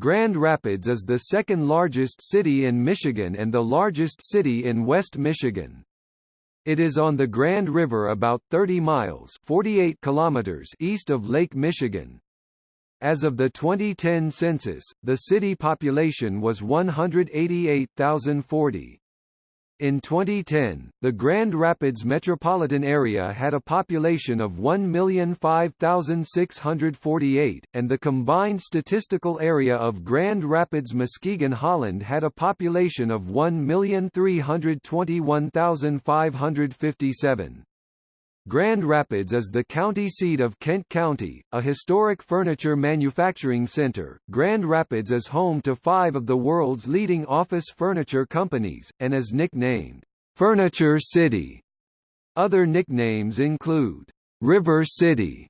Grand Rapids is the second largest city in Michigan and the largest city in West Michigan. It is on the Grand River about 30 miles 48 kilometers east of Lake Michigan. As of the 2010 census, the city population was 188,040. In 2010, the Grand Rapids metropolitan area had a population of 1,005,648, and the combined statistical area of Grand Rapids-Muskegon Holland had a population of 1,321,557. Grand Rapids is the county seat of Kent County, a historic furniture manufacturing center. Grand Rapids is home to five of the world's leading office furniture companies, and is nicknamed Furniture City. Other nicknames include River City,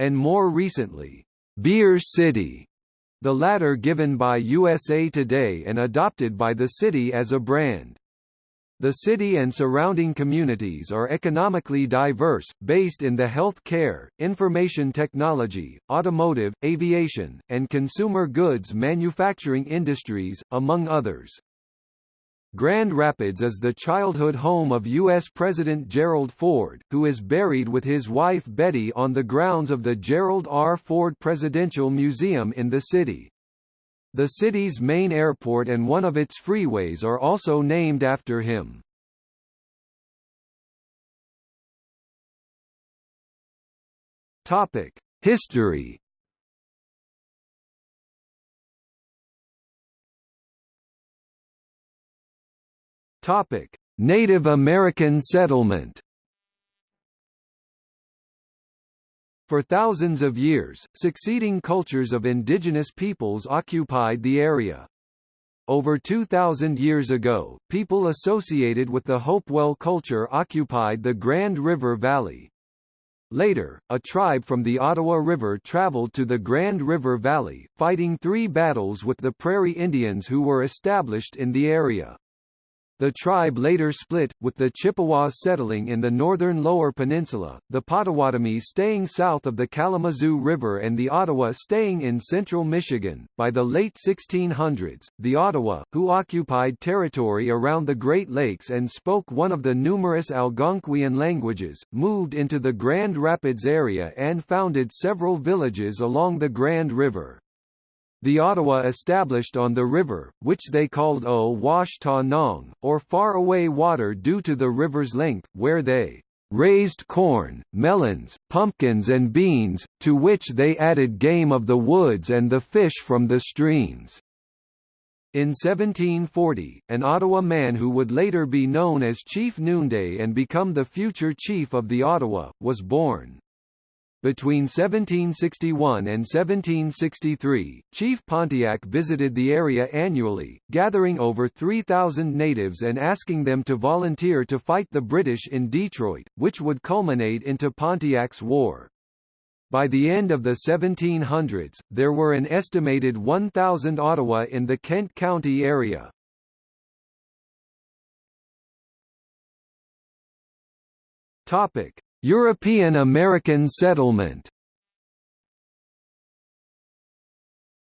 and more recently, Beer City, the latter given by USA Today and adopted by the city as a brand. The city and surrounding communities are economically diverse, based in the health care, information technology, automotive, aviation, and consumer goods manufacturing industries, among others. Grand Rapids is the childhood home of U.S. President Gerald Ford, who is buried with his wife Betty on the grounds of the Gerald R. Ford Presidential Museum in the city. The city's main airport and one of its freeways are also named after him. Topic: History. Topic: Native American settlement. For thousands of years, succeeding cultures of indigenous peoples occupied the area. Over 2,000 years ago, people associated with the Hopewell culture occupied the Grand River Valley. Later, a tribe from the Ottawa River traveled to the Grand River Valley, fighting three battles with the Prairie Indians who were established in the area. The tribe later split, with the Chippewas settling in the northern Lower Peninsula, the Potawatomis staying south of the Kalamazoo River and the Ottawa staying in central Michigan. By the late 1600s, the Ottawa, who occupied territory around the Great Lakes and spoke one of the numerous Algonquian languages, moved into the Grand Rapids area and founded several villages along the Grand River. The Ottawa established on the river, which they called Owashtanong, or far away water due to the river's length, where they raised corn, melons, pumpkins and beans, to which they added game of the woods and the fish from the streams. In 1740, an Ottawa man who would later be known as Chief Noonday and become the future chief of the Ottawa, was born. Between 1761 and 1763, Chief Pontiac visited the area annually, gathering over 3,000 natives and asking them to volunteer to fight the British in Detroit, which would culminate into Pontiac's War. By the end of the 1700s, there were an estimated 1,000 Ottawa in the Kent County area. Topic: European American settlement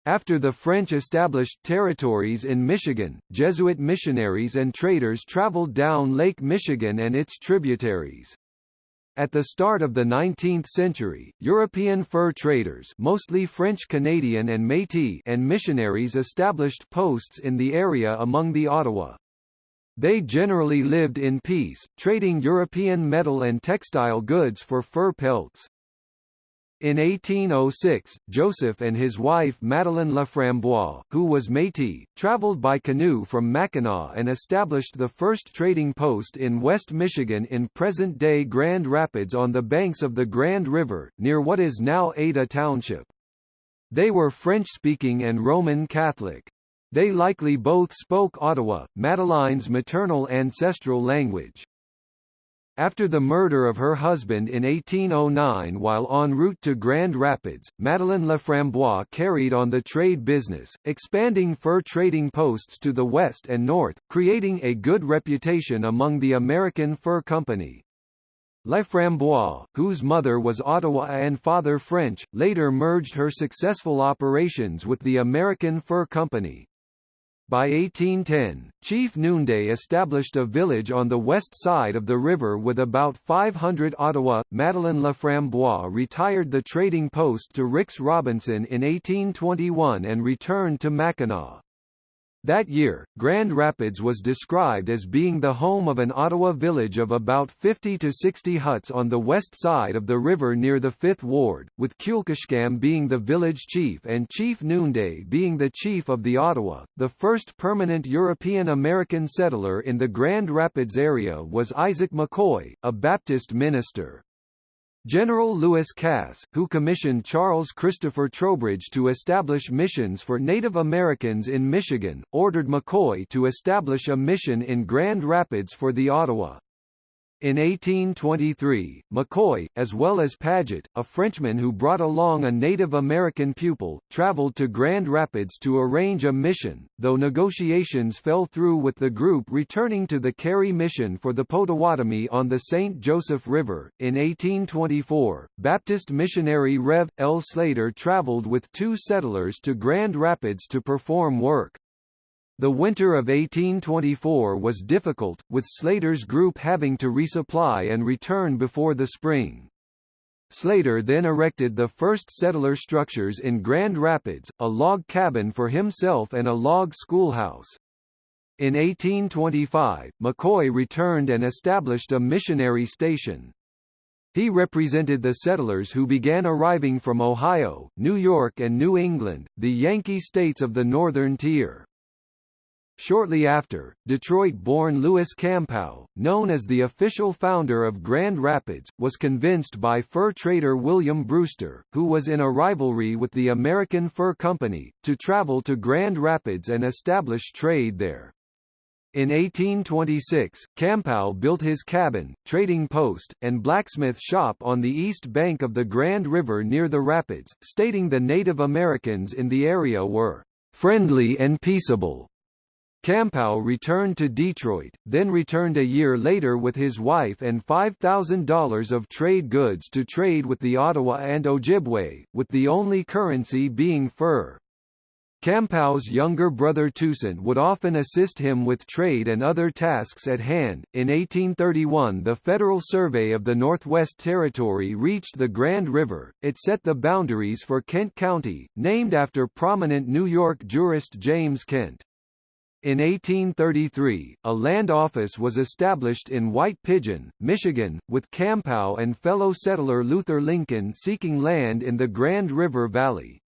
After the French established territories in Michigan, Jesuit missionaries and traders traveled down Lake Michigan and its tributaries. At the start of the 19th century, European fur traders mostly French-Canadian and Métis and missionaries established posts in the area among the Ottawa. They generally lived in peace, trading European metal and textile goods for fur pelts. In 1806, Joseph and his wife Madeleine Laframboise, who was Métis, traveled by canoe from Mackinac and established the first trading post in West Michigan in present-day Grand Rapids on the banks of the Grand River, near what is now Ada Township. They were French-speaking and Roman Catholic. They likely both spoke Ottawa, Madeleine's maternal ancestral language. After the murder of her husband in 1809 while en route to Grand Rapids, Madeleine Laframboise carried on the trade business, expanding fur trading posts to the west and north, creating a good reputation among the American Fur Company. Laframboise, whose mother was Ottawa and father French, later merged her successful operations with the American Fur Company. By 1810, Chief Noonday established a village on the west side of the river with about 500 Ottawa. Madeleine Laframboise retired the trading post to Rix Robinson in 1821 and returned to Mackinac. That year, Grand Rapids was described as being the home of an Ottawa village of about 50 to 60 huts on the west side of the river near the 5th Ward, with Kewkishkam being the village chief and Chief Noonday being the chief of the Ottawa. The first permanent European American settler in the Grand Rapids area was Isaac McCoy, a Baptist minister. General Lewis Cass, who commissioned Charles Christopher Trowbridge to establish missions for Native Americans in Michigan, ordered McCoy to establish a mission in Grand Rapids for the Ottawa. In 1823, McCoy, as well as Paget, a Frenchman who brought along a Native American pupil, traveled to Grand Rapids to arrange a mission, though negotiations fell through with the group returning to the Carey mission for the Potawatomi on the St. Joseph River. In 1824, Baptist missionary Rev. L. Slater traveled with two settlers to Grand Rapids to perform work. The winter of 1824 was difficult, with Slater's group having to resupply and return before the spring. Slater then erected the first settler structures in Grand Rapids, a log cabin for himself and a log schoolhouse. In 1825, McCoy returned and established a missionary station. He represented the settlers who began arriving from Ohio, New York and New England, the Yankee states of the Northern Tier. Shortly after, Detroit-born Louis Campau, known as the official founder of Grand Rapids, was convinced by fur trader William Brewster, who was in a rivalry with the American Fur Company, to travel to Grand Rapids and establish trade there. In 1826, Campau built his cabin, trading post, and blacksmith shop on the east bank of the Grand River near the rapids, stating the Native Americans in the area were friendly and peaceable. Campau returned to Detroit, then returned a year later with his wife and $5,000 of trade goods to trade with the Ottawa and Ojibwe, with the only currency being fur. Campau's younger brother Toussaint would often assist him with trade and other tasks at hand. In 1831, the Federal Survey of the Northwest Territory reached the Grand River. It set the boundaries for Kent County, named after prominent New York jurist James Kent. In 1833, a land office was established in White Pigeon, Michigan, with Campau and fellow settler Luther Lincoln seeking land in the Grand River Valley.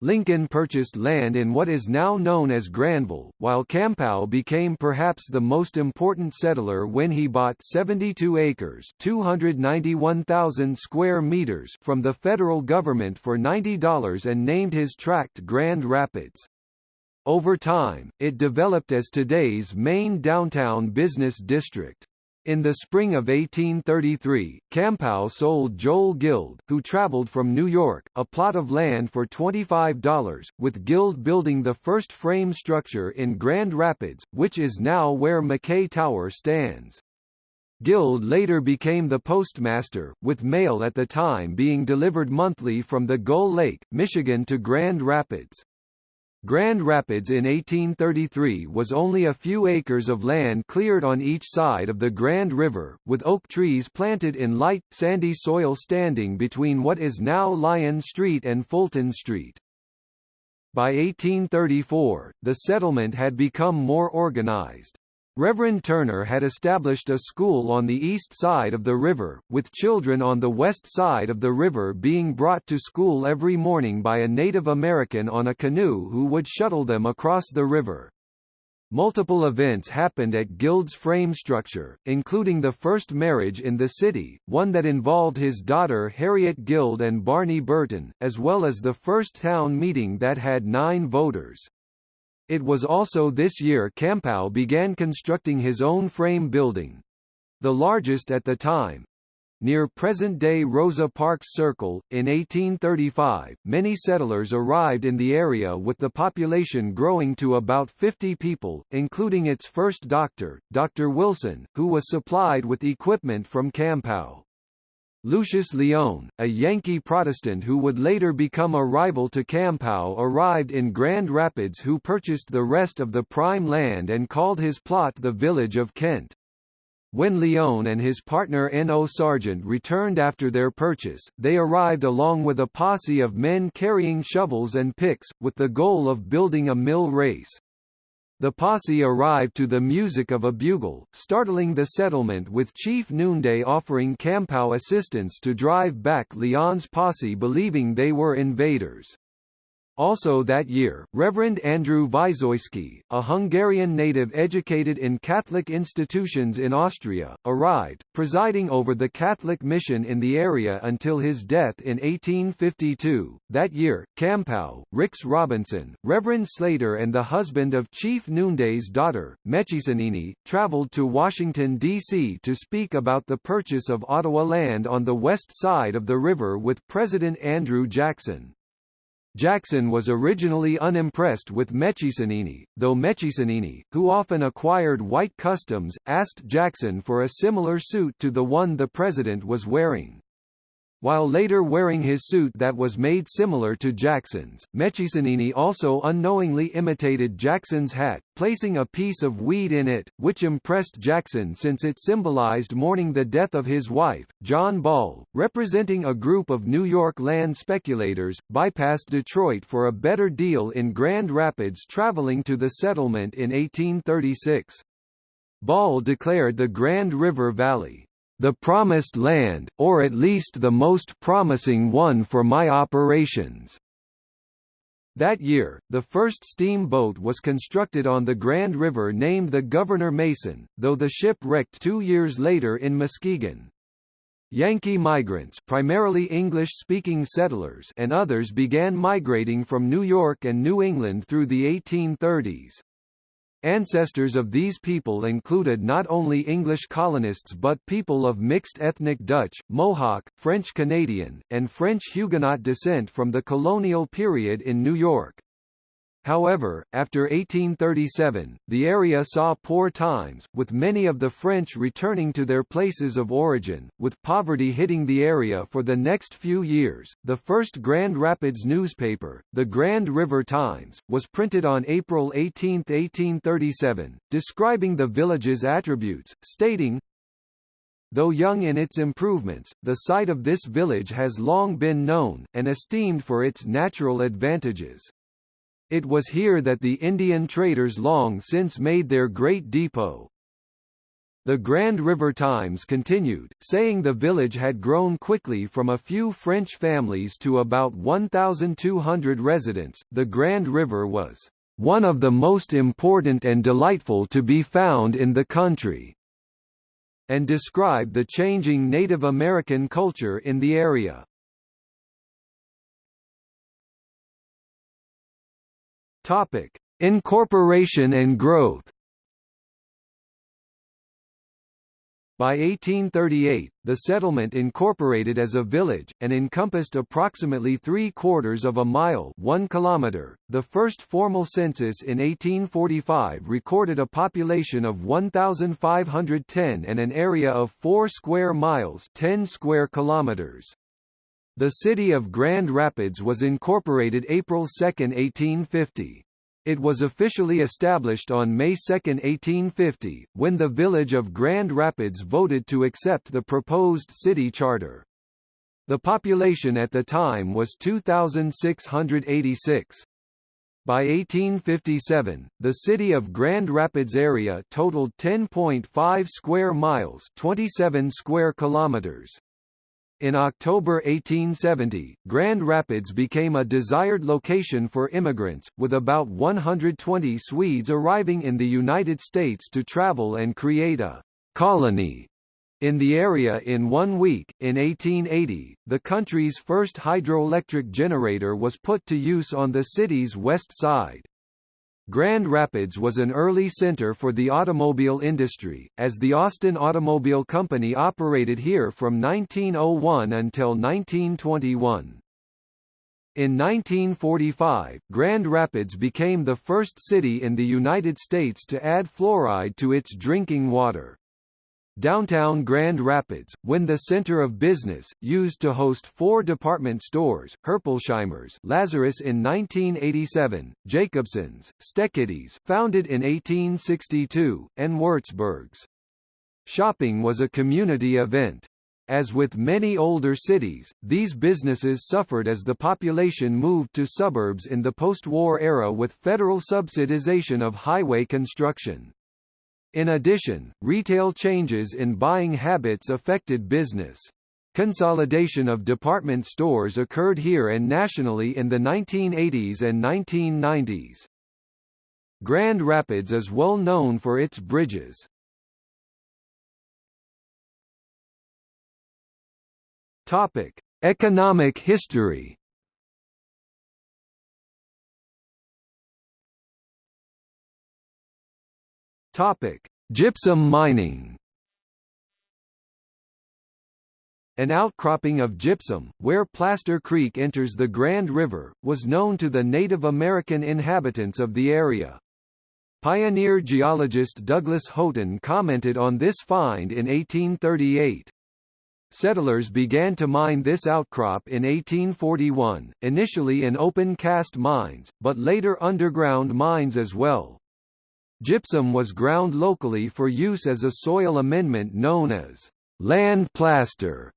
Lincoln purchased land in what is now known as Granville, while Campau became perhaps the most important settler when he bought 72 acres 291,000 square meters from the federal government for $90 and named his tract Grand Rapids. Over time, it developed as today's main downtown business district. In the spring of 1833, Campau sold Joel Guild, who traveled from New York, a plot of land for $25, with Guild building the first frame structure in Grand Rapids, which is now where McKay Tower stands. Guild later became the postmaster, with mail at the time being delivered monthly from the Gull Lake, Michigan to Grand Rapids. Grand Rapids in 1833 was only a few acres of land cleared on each side of the Grand River, with oak trees planted in light, sandy soil standing between what is now Lyon Street and Fulton Street. By 1834, the settlement had become more organized. Reverend Turner had established a school on the east side of the river, with children on the west side of the river being brought to school every morning by a Native American on a canoe who would shuttle them across the river. Multiple events happened at Guild's frame structure, including the first marriage in the city, one that involved his daughter Harriet Guild and Barney Burton, as well as the first town meeting that had nine voters. It was also this year Campau began constructing his own frame building. The largest at the time. near present-day Rosa Parks Circle. In 1835, many settlers arrived in the area with the population growing to about 50 people, including its first doctor, Dr. Wilson, who was supplied with equipment from Campau. Lucius Lyon, a Yankee Protestant who would later become a rival to Campau arrived in Grand Rapids who purchased the rest of the prime land and called his plot the Village of Kent. When Lyon and his partner N.O. Sargent returned after their purchase, they arrived along with a posse of men carrying shovels and picks, with the goal of building a mill race. The posse arrived to the music of a bugle, startling the settlement with Chief Noonday offering Campau assistance to drive back Lyon's posse believing they were invaders. Also that year, Reverend Andrew Wysoyski, a Hungarian native educated in Catholic institutions in Austria, arrived, presiding over the Catholic mission in the area until his death in 1852. That year, Campau, Rix Robinson, Reverend Slater and the husband of Chief Noonday's daughter, Mechisanini, traveled to Washington, D.C. to speak about the purchase of Ottawa land on the west side of the river with President Andrew Jackson. Jackson was originally unimpressed with Mechisanini, though Mechisanini, who often acquired white customs, asked Jackson for a similar suit to the one the president was wearing. While later wearing his suit that was made similar to Jackson's, Mechisanini also unknowingly imitated Jackson's hat, placing a piece of weed in it, which impressed Jackson since it symbolized mourning the death of his wife. John Ball, representing a group of New York land speculators, bypassed Detroit for a better deal in Grand Rapids traveling to the settlement in 1836. Ball declared the Grand River Valley the promised land, or at least the most promising one for my operations. That year, the first steamboat was constructed on the Grand River named the Governor Mason, though the ship wrecked two years later in Muskegon. Yankee migrants primarily English-speaking settlers and others began migrating from New York and New England through the 1830s. Ancestors of these people included not only English colonists but people of mixed ethnic Dutch, Mohawk, French Canadian, and French Huguenot descent from the colonial period in New York. However, after 1837, the area saw poor times, with many of the French returning to their places of origin, with poverty hitting the area for the next few years. The first Grand Rapids newspaper, the Grand River Times, was printed on April 18, 1837, describing the village's attributes, stating, Though young in its improvements, the site of this village has long been known, and esteemed for its natural advantages. It was here that the Indian traders long since made their great depot. The Grand River Times continued, saying the village had grown quickly from a few French families to about 1,200 residents. The Grand River was one of the most important and delightful to be found in the country, and described the changing Native American culture in the area. Topic: Incorporation and growth. By 1838, the settlement incorporated as a village, and encompassed approximately three-quarters of a mile one kilometer. .The first formal census in 1845 recorded a population of 1,510 and an area of 4 square miles 10 square kilometers. The city of Grand Rapids was incorporated April 2, 1850. It was officially established on May 2, 1850, when the village of Grand Rapids voted to accept the proposed city charter. The population at the time was 2,686. By 1857, the city of Grand Rapids area totaled 10.5 square miles 27 square kilometers. In October 1870, Grand Rapids became a desired location for immigrants, with about 120 Swedes arriving in the United States to travel and create a colony in the area in one week. In 1880, the country's first hydroelectric generator was put to use on the city's west side. Grand Rapids was an early center for the automobile industry, as the Austin Automobile Company operated here from 1901 until 1921. In 1945, Grand Rapids became the first city in the United States to add fluoride to its drinking water. Downtown Grand Rapids, when the center of business, used to host four department stores, Herpolsheimer's Lazarus in 1987, Jacobson's, Steketee's founded in 1862, and Wurzburg's. Shopping was a community event. As with many older cities, these businesses suffered as the population moved to suburbs in the post-war era with federal subsidization of highway construction. In addition, retail changes in buying habits affected business. Consolidation of department stores occurred here and nationally in the 1980s and 1990s. Grand Rapids is well known for its bridges. Topic: Economic history. Topic: Gypsum mining. An outcropping of gypsum, where Plaster Creek enters the Grand River, was known to the Native American inhabitants of the area. Pioneer geologist Douglas Houghton commented on this find in 1838. Settlers began to mine this outcrop in 1841, initially in open-cast mines, but later underground mines as well. Gypsum was ground locally for use as a soil amendment known as land plaster.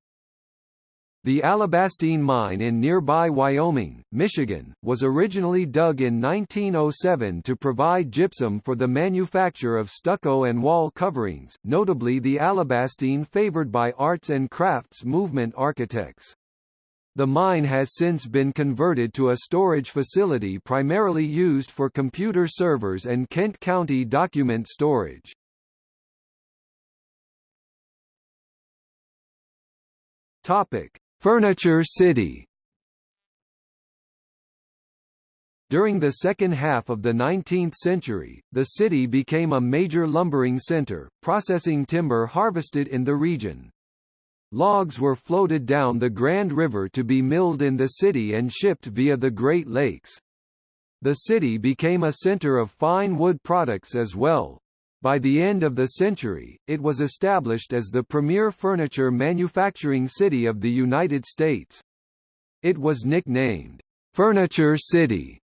The Alabastine mine in nearby Wyoming, Michigan, was originally dug in 1907 to provide gypsum for the manufacture of stucco and wall coverings, notably the Alabastine favored by arts and crafts movement architects. The mine has since been converted to a storage facility primarily used for computer servers and Kent County document storage. Topic: Furniture City. During the second half of the 19th century, the city became a major lumbering center, processing timber harvested in the region. Logs were floated down the Grand River to be milled in the city and shipped via the Great Lakes. The city became a center of fine wood products as well. By the end of the century, it was established as the premier furniture manufacturing city of the United States. It was nicknamed, "'Furniture City'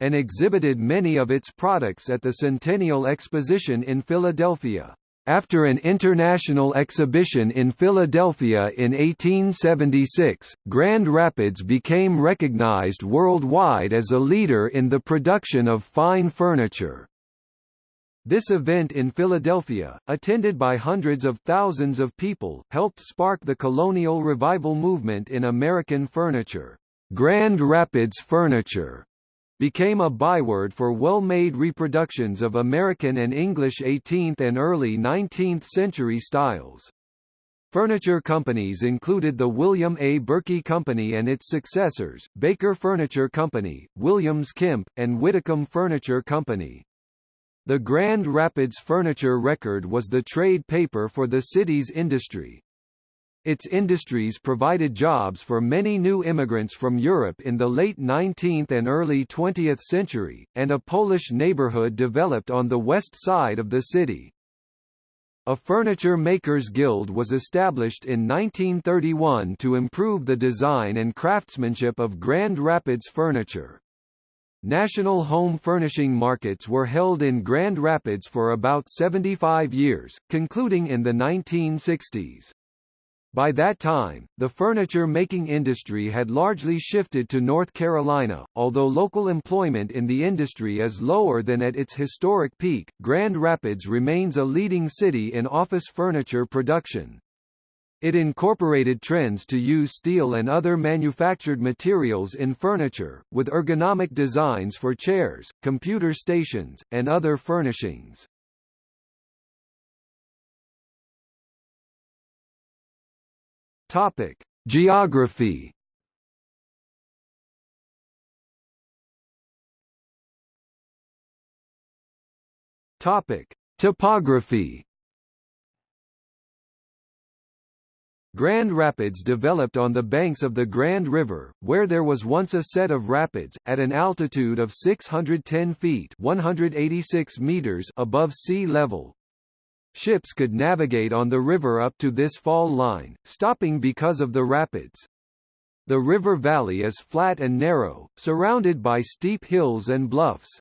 and exhibited many of its products at the Centennial Exposition in Philadelphia. After an international exhibition in Philadelphia in 1876, Grand Rapids became recognized worldwide as a leader in the production of fine furniture. This event in Philadelphia, attended by hundreds of thousands of people, helped spark the colonial revival movement in American furniture. Grand Rapids furniture became a byword for well-made reproductions of American and English 18th and early 19th century styles. Furniture companies included the William A. Berkey Company and its successors, Baker Furniture Company, Williams Kemp, and Widdicomb Furniture Company. The Grand Rapids Furniture Record was the trade paper for the city's industry, its industries provided jobs for many new immigrants from Europe in the late 19th and early 20th century, and a Polish neighborhood developed on the west side of the city. A furniture makers guild was established in 1931 to improve the design and craftsmanship of Grand Rapids furniture. National home furnishing markets were held in Grand Rapids for about 75 years, concluding in the 1960s. By that time, the furniture-making industry had largely shifted to North Carolina, although local employment in the industry is lower than at its historic peak. Grand Rapids remains a leading city in office furniture production. It incorporated trends to use steel and other manufactured materials in furniture, with ergonomic designs for chairs, computer stations, and other furnishings. Topic: Geography. Topic: Topography Grand Rapids developed on the banks of the Grand River, where there was once a set of rapids, at an altitude of 610 feet 186 meters above sea level. Ships could navigate on the river up to this fall line, stopping because of the rapids. The river valley is flat and narrow, surrounded by steep hills and bluffs.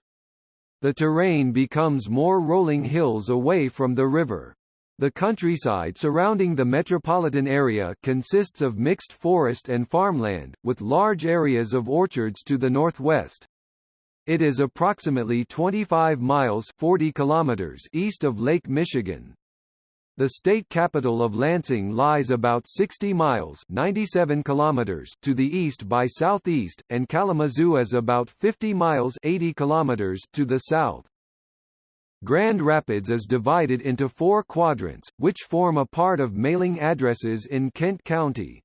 The terrain becomes more rolling hills away from the river. The countryside surrounding the metropolitan area consists of mixed forest and farmland, with large areas of orchards to the northwest. It is approximately 25 miles 40 kilometers east of Lake Michigan. The state capital of Lansing lies about 60 miles 97 kilometers to the east by southeast, and Kalamazoo is about 50 miles 80 kilometers to the south. Grand Rapids is divided into four quadrants, which form a part of mailing addresses in Kent County.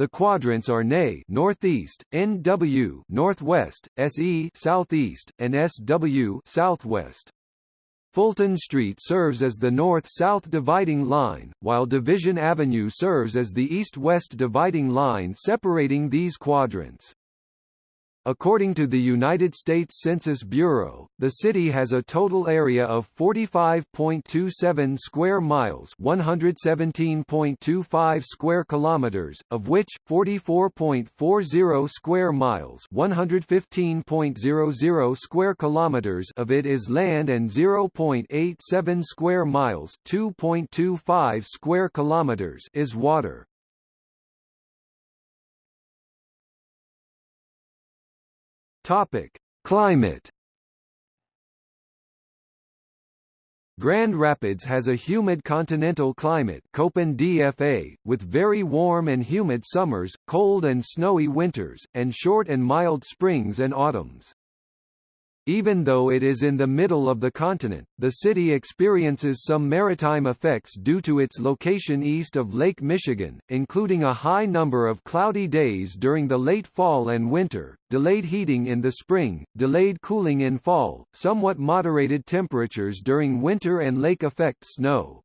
The quadrants are NA northeast, NW northwest, SE southeast, and SW southwest. Fulton Street serves as the north-south dividing line, while Division Avenue serves as the east-west dividing line separating these quadrants. According to the United States Census Bureau, the city has a total area of 45.27 square miles, 117.25 square kilometers, of which 44.40 square miles, 115.00 square kilometers of it is land and 0.87 square miles, 2.25 square kilometers is water. Topic: Climate. Grand Rapids has a humid continental climate Köppen DFA, with very warm and humid summers, cold and snowy winters, and short and mild springs and autumns. Even though it is in the middle of the continent, the city experiences some maritime effects due to its location east of Lake Michigan, including a high number of cloudy days during the late fall and winter, delayed heating in the spring, delayed cooling in fall, somewhat moderated temperatures during winter and lake effect snow.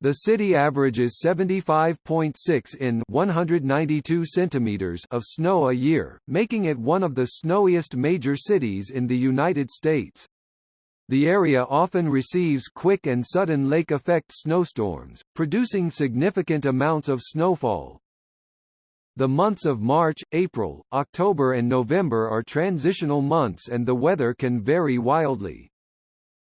The city averages 75.6 in 192 centimeters of snow a year, making it one of the snowiest major cities in the United States. The area often receives quick and sudden lake effect snowstorms, producing significant amounts of snowfall. The months of March, April, October and November are transitional months and the weather can vary wildly.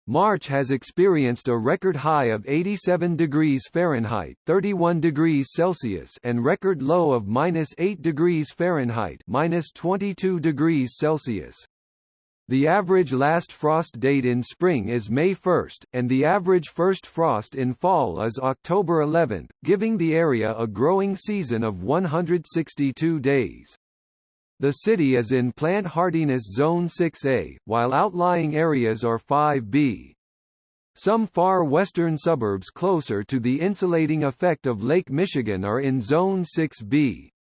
March has experienced a record high of 87 degrees Fahrenheit, 31 degrees Celsius, and record low of minus 8 degrees Fahrenheit, minus 22 degrees Celsius. The average last frost date in spring is May 1, and the average first frost in fall is October 11, giving the area a growing season of 162 days. The city is in plant hardiness zone 6A, while outlying areas are 5B. Some far western suburbs closer to the insulating effect of Lake Michigan are in zone 6B.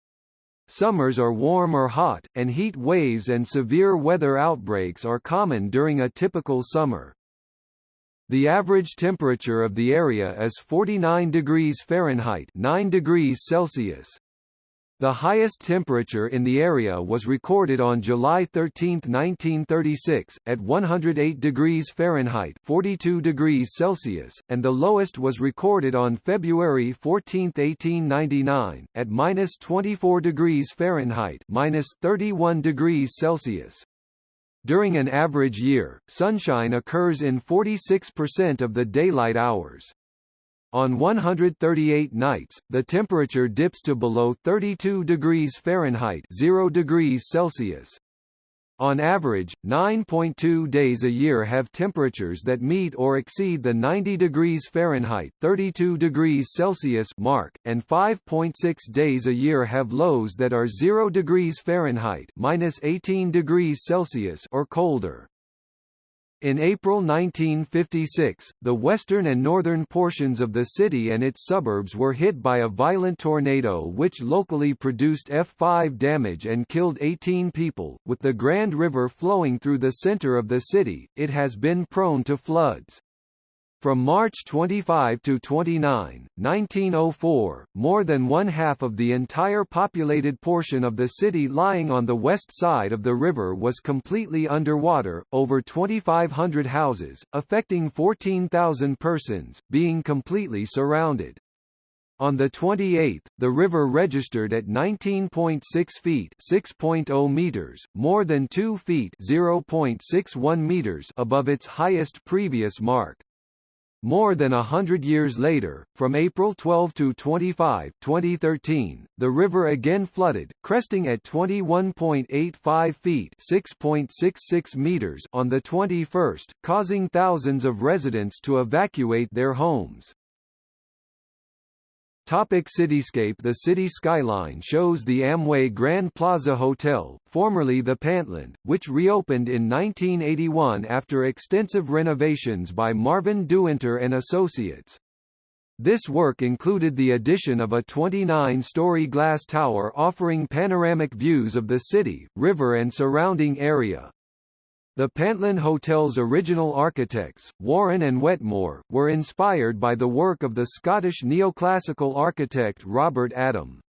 Summers are warm or hot, and heat waves and severe weather outbreaks are common during a typical summer. The average temperature of the area is 49 degrees Fahrenheit 9 degrees Celsius. The highest temperature in the area was recorded on July 13, 1936, at 108 degrees Fahrenheit 42 degrees Celsius, and the lowest was recorded on February 14, 1899, at minus 24 degrees Fahrenheit minus 31 degrees Celsius. During an average year, sunshine occurs in 46% of the daylight hours. On 138 nights, the temperature dips to below 32 degrees Fahrenheit 0 degrees Celsius. On average, 9.2 days a year have temperatures that meet or exceed the 90 degrees Fahrenheit 32 degrees Celsius mark, and 5.6 days a year have lows that are 0 degrees Fahrenheit minus 18 degrees Celsius or colder. In April 1956, the western and northern portions of the city and its suburbs were hit by a violent tornado which locally produced F5 damage and killed 18 people. With the Grand River flowing through the center of the city, it has been prone to floods. From March 25 to 29, 1904, more than one half of the entire populated portion of the city lying on the west side of the river was completely underwater, over 2,500 houses, affecting 14,000 persons, being completely surrounded. On the 28th, the river registered at 19.6 feet (6.0 meters), more than 2 feet (0.61 meters) above its highest previous mark. More than a hundred years later, from April 12 to 25, 2013, the river again flooded, cresting at 21.85 feet (6.66 meters) on the 21st, causing thousands of residents to evacuate their homes. Topic cityscape The city skyline shows the Amway Grand Plaza Hotel, formerly the Pantlind, which reopened in 1981 after extensive renovations by Marvin DeWinter and Associates. This work included the addition of a 29-story glass tower offering panoramic views of the city, river and surrounding area. The Pantlind Hotel's original architects, Warren and Wetmore, were inspired by the work of the Scottish neoclassical architect Robert Adam.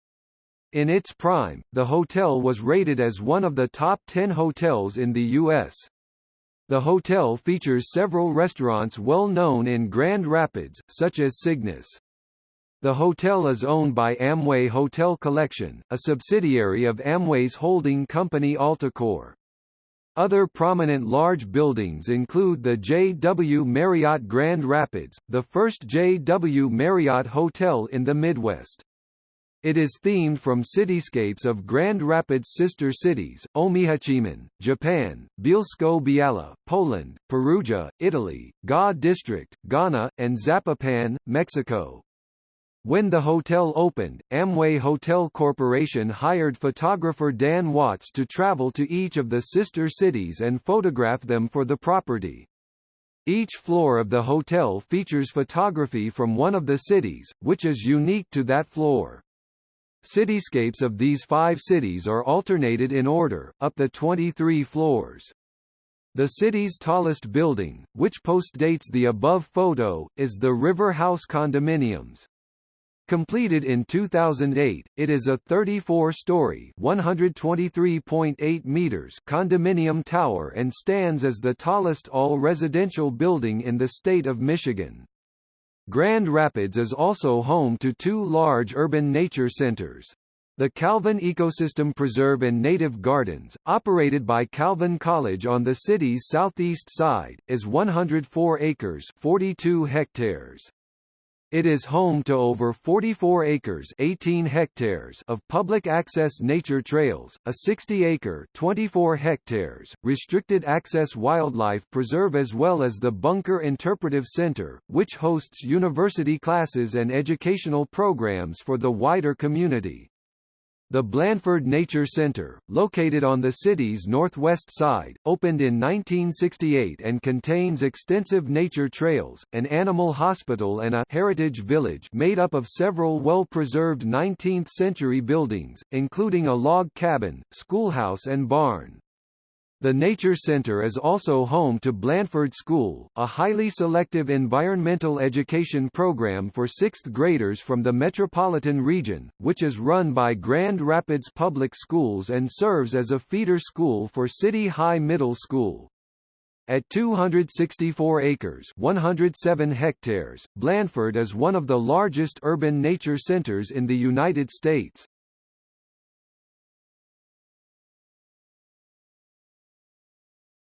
In its prime, the hotel was rated as one of the top 10 hotels in the U.S. The hotel features several restaurants well known in Grand Rapids, such as Cygnus. The hotel is owned by Amway Hotel Collection, a subsidiary of Amway's holding company Alticor. Other prominent large buildings include the J.W. Marriott Grand Rapids, the first J.W. Marriott hotel in the Midwest. It is themed from cityscapes of Grand Rapids' sister cities, Omihachiman, Japan, Bielsko-Biala, Poland, Perugia, Italy, Ga District, Ghana, and Zapopan, Mexico. When the hotel opened, Amway Hotel Corporation hired photographer Dan Watts to travel to each of the sister cities and photograph them for the property. Each floor of the hotel features photography from one of the cities, which is unique to that floor. Cityscapes of these five cities are alternated in order, up the 23 floors. The city's tallest building, which postdates the above photo, is the River House Condominiums. Completed in 2008, it is a 34-story (123.8 meters) condominium tower and stands as the tallest all-residential building in the state of Michigan. Grand Rapids is also home to two large urban nature centers. The Calvin Ecosystem Preserve and Native Gardens, operated by Calvin College on the city's southeast side, is 104 acres 42 hectares. It is home to over 44 acres 18 hectares of public access nature trails, a 60-acre 24 hectares restricted access wildlife preserve as well as the Bunker Interpretive Center, which hosts university classes and educational programs for the wider community. The Blandford Nature Center, located on the city's northwest side, opened in 1968 and contains extensive nature trails, an animal hospital and a heritage village made up of several well-preserved 19th-century buildings, including a log cabin, schoolhouse and barn. The Nature Center is also home to Blandford School, a highly selective environmental education program for sixth graders from the metropolitan region, which is run by Grand Rapids Public Schools and serves as a feeder school for City High Middle School. At 264 acres 107 hectares, Blandford is one of the largest urban nature centers in the United States.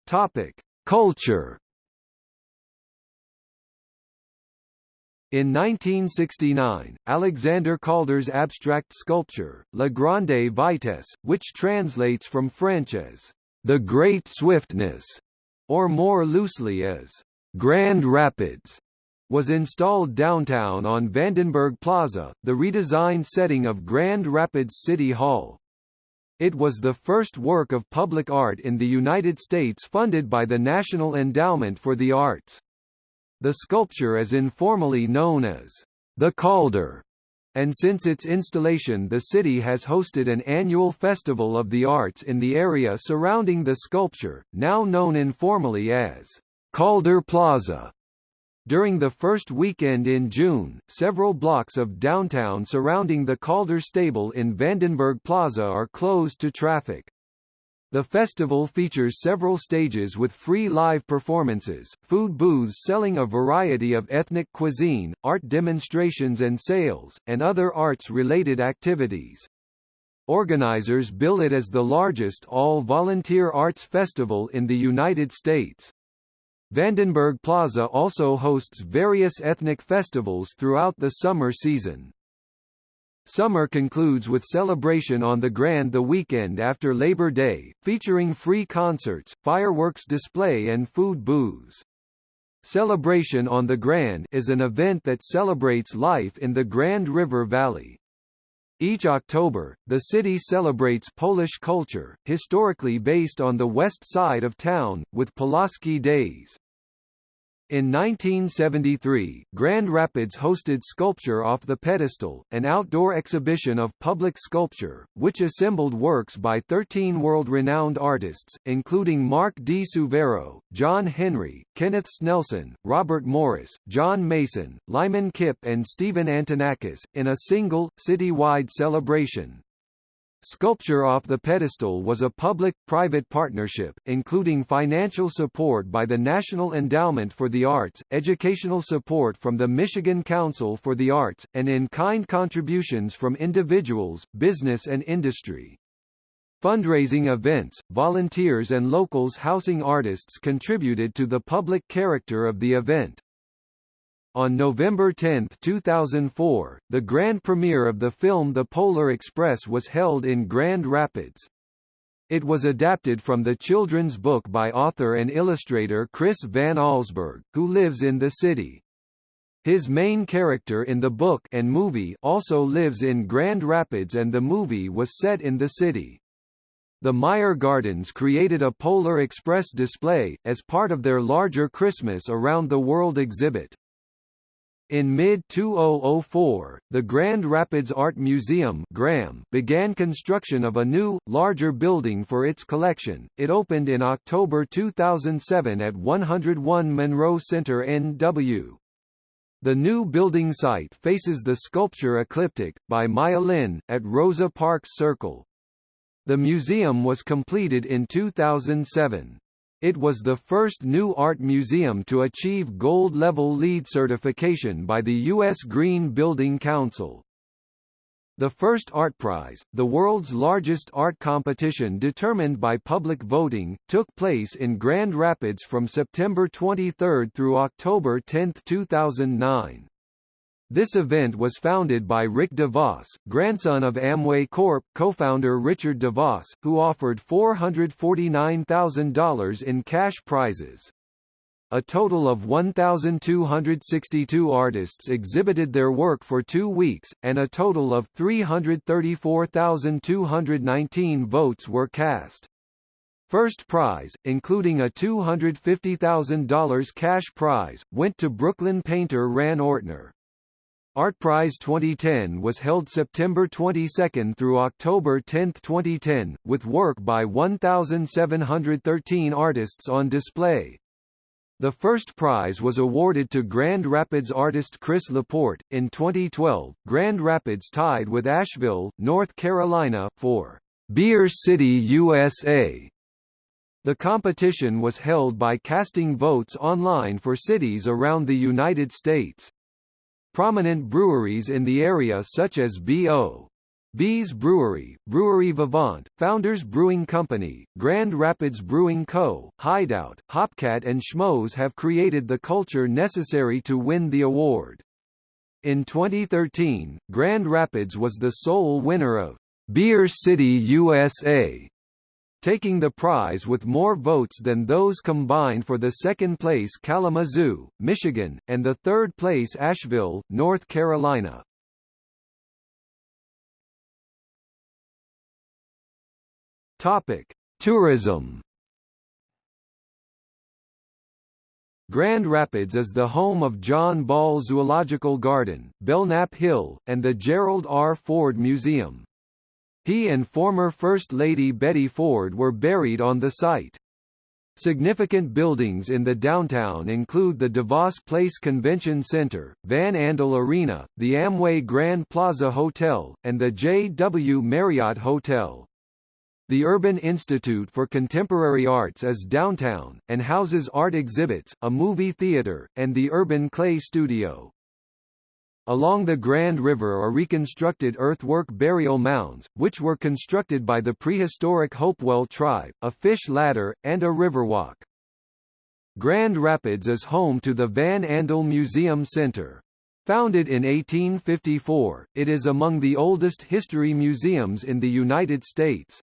Topic: Culture. In 1969, Alexander Calder's abstract sculpture, La Grande Vitesse, which translates from French as the Great Swiftness, or more loosely as Grand Rapids, was installed downtown on Vandenberg Plaza, the redesigned setting of Grand Rapids City Hall. It was the first work of public art in the United States funded by the National Endowment for the Arts. The sculpture is informally known as the Calder, and since its installation the city has hosted an annual Festival of the Arts in the area surrounding the sculpture, now known informally as Calder Plaza. During the first weekend in June, several blocks of downtown surrounding the Calder stabile in Vandenberg Plaza are closed to traffic. The festival features several stages with free live performances, food booths selling a variety of ethnic cuisine, art demonstrations and sales, and other arts-related activities. Organizers bill it as the largest all-volunteer arts festival in the United States. Vandenberg Plaza also hosts various ethnic festivals throughout the summer season. Summer concludes with celebration on the Grand the weekend after Labor Day, featuring free concerts, fireworks display and food booths. Celebration on the Grand is an event that celebrates life in the Grand River Valley. Each October, the city celebrates Polish culture, historically based on the west side of town, with Pulaski Days. In 1973, Grand Rapids hosted Sculpture Off the Pedestal, an outdoor exhibition of public sculpture, which assembled works by 13 world-renowned artists, including Mark di Suvero, John Henry, Kenneth Snelson, Robert Morris, John Mason, Lyman Kipp and Stephen Antonakos, in a single, city-wide celebration. Sculpture Off the Pedestal was a public-private partnership, including financial support by the National Endowment for the Arts, educational support from the Michigan Council for the Arts, and in-kind contributions from individuals, business and industry. Fundraising events, volunteers and locals housing artists contributed to the public character of the event. On November 10, 2004, the grand premiere of the film The Polar Express was held in Grand Rapids. It was adapted from the children's book by author and illustrator Chris Van Allsburg, who lives in the city. His main character in the book and movie also lives in Grand Rapids and the movie was set in the city. The Meijer Gardens created a Polar Express display, as part of their larger Christmas Around the World exhibit. In mid-2004, the Grand Rapids Art Museum began construction of a new, larger building for its collection. It opened in October 2007 at 101 Monroe Center NW. The new building site faces the sculpture Ecliptic, by Maya Lin, at Rosa Parks Circle. The museum was completed in 2007. It was the first new art museum to achieve gold-level LEED certification by the U.S. Green Building Council. The first Art Prize, the world's largest art competition determined by public voting, took place in Grand Rapids from September 23 through October 10, 2009. This event was founded by Rick DeVos, grandson of Amway Corp. co-founder Richard DeVos, who offered $449,000 in cash prizes. A total of 1,262 artists exhibited their work for two weeks, and a total of 334,219 votes were cast. First prize, including a $250,000 cash prize, went to Brooklyn painter Ran Ortner. ArtPrize 2010 was held September 22 through October 10, 2010, with work by 1,713 artists on display. The first prize was awarded to Grand Rapids artist Chris Laporte. In 2012, Grand Rapids tied with Asheville, North Carolina, for Beer City USA. The competition was held by casting votes online for cities around the United States. Prominent breweries in the area such as B.O. B's Brewery, Brewery Vivant, Founders Brewing Company, Grand Rapids Brewing Co., Hideout, Hopcat and Schmohz have created the culture necessary to win the award. In 2013, Grand Rapids was the sole winner of Beer City USA taking the prize with more votes than those combined for the second place Kalamazoo, Michigan, and the third place Asheville, North Carolina. Topic: Tourism. Grand Rapids is the home of John Ball Zoological Garden, Belknap Hill, and the Gerald R. Ford Museum. He and former First Lady Betty Ford were buried on the site. Significant buildings in the downtown include the DeVos Place Convention Center, Van Andel Arena, the Amway Grand Plaza Hotel, and the J.W. Marriott Hotel. The Urban Institute for Contemporary Arts is downtown, and houses art exhibits, a movie theater, and the Urban Clay Studio. Along the Grand River are reconstructed earthwork burial mounds, which were constructed by the prehistoric Hopewell tribe, a fish ladder, and a riverwalk. Grand Rapids is home to the Van Andel Museum Center. Founded in 1854, it is among the oldest history museums in the United States.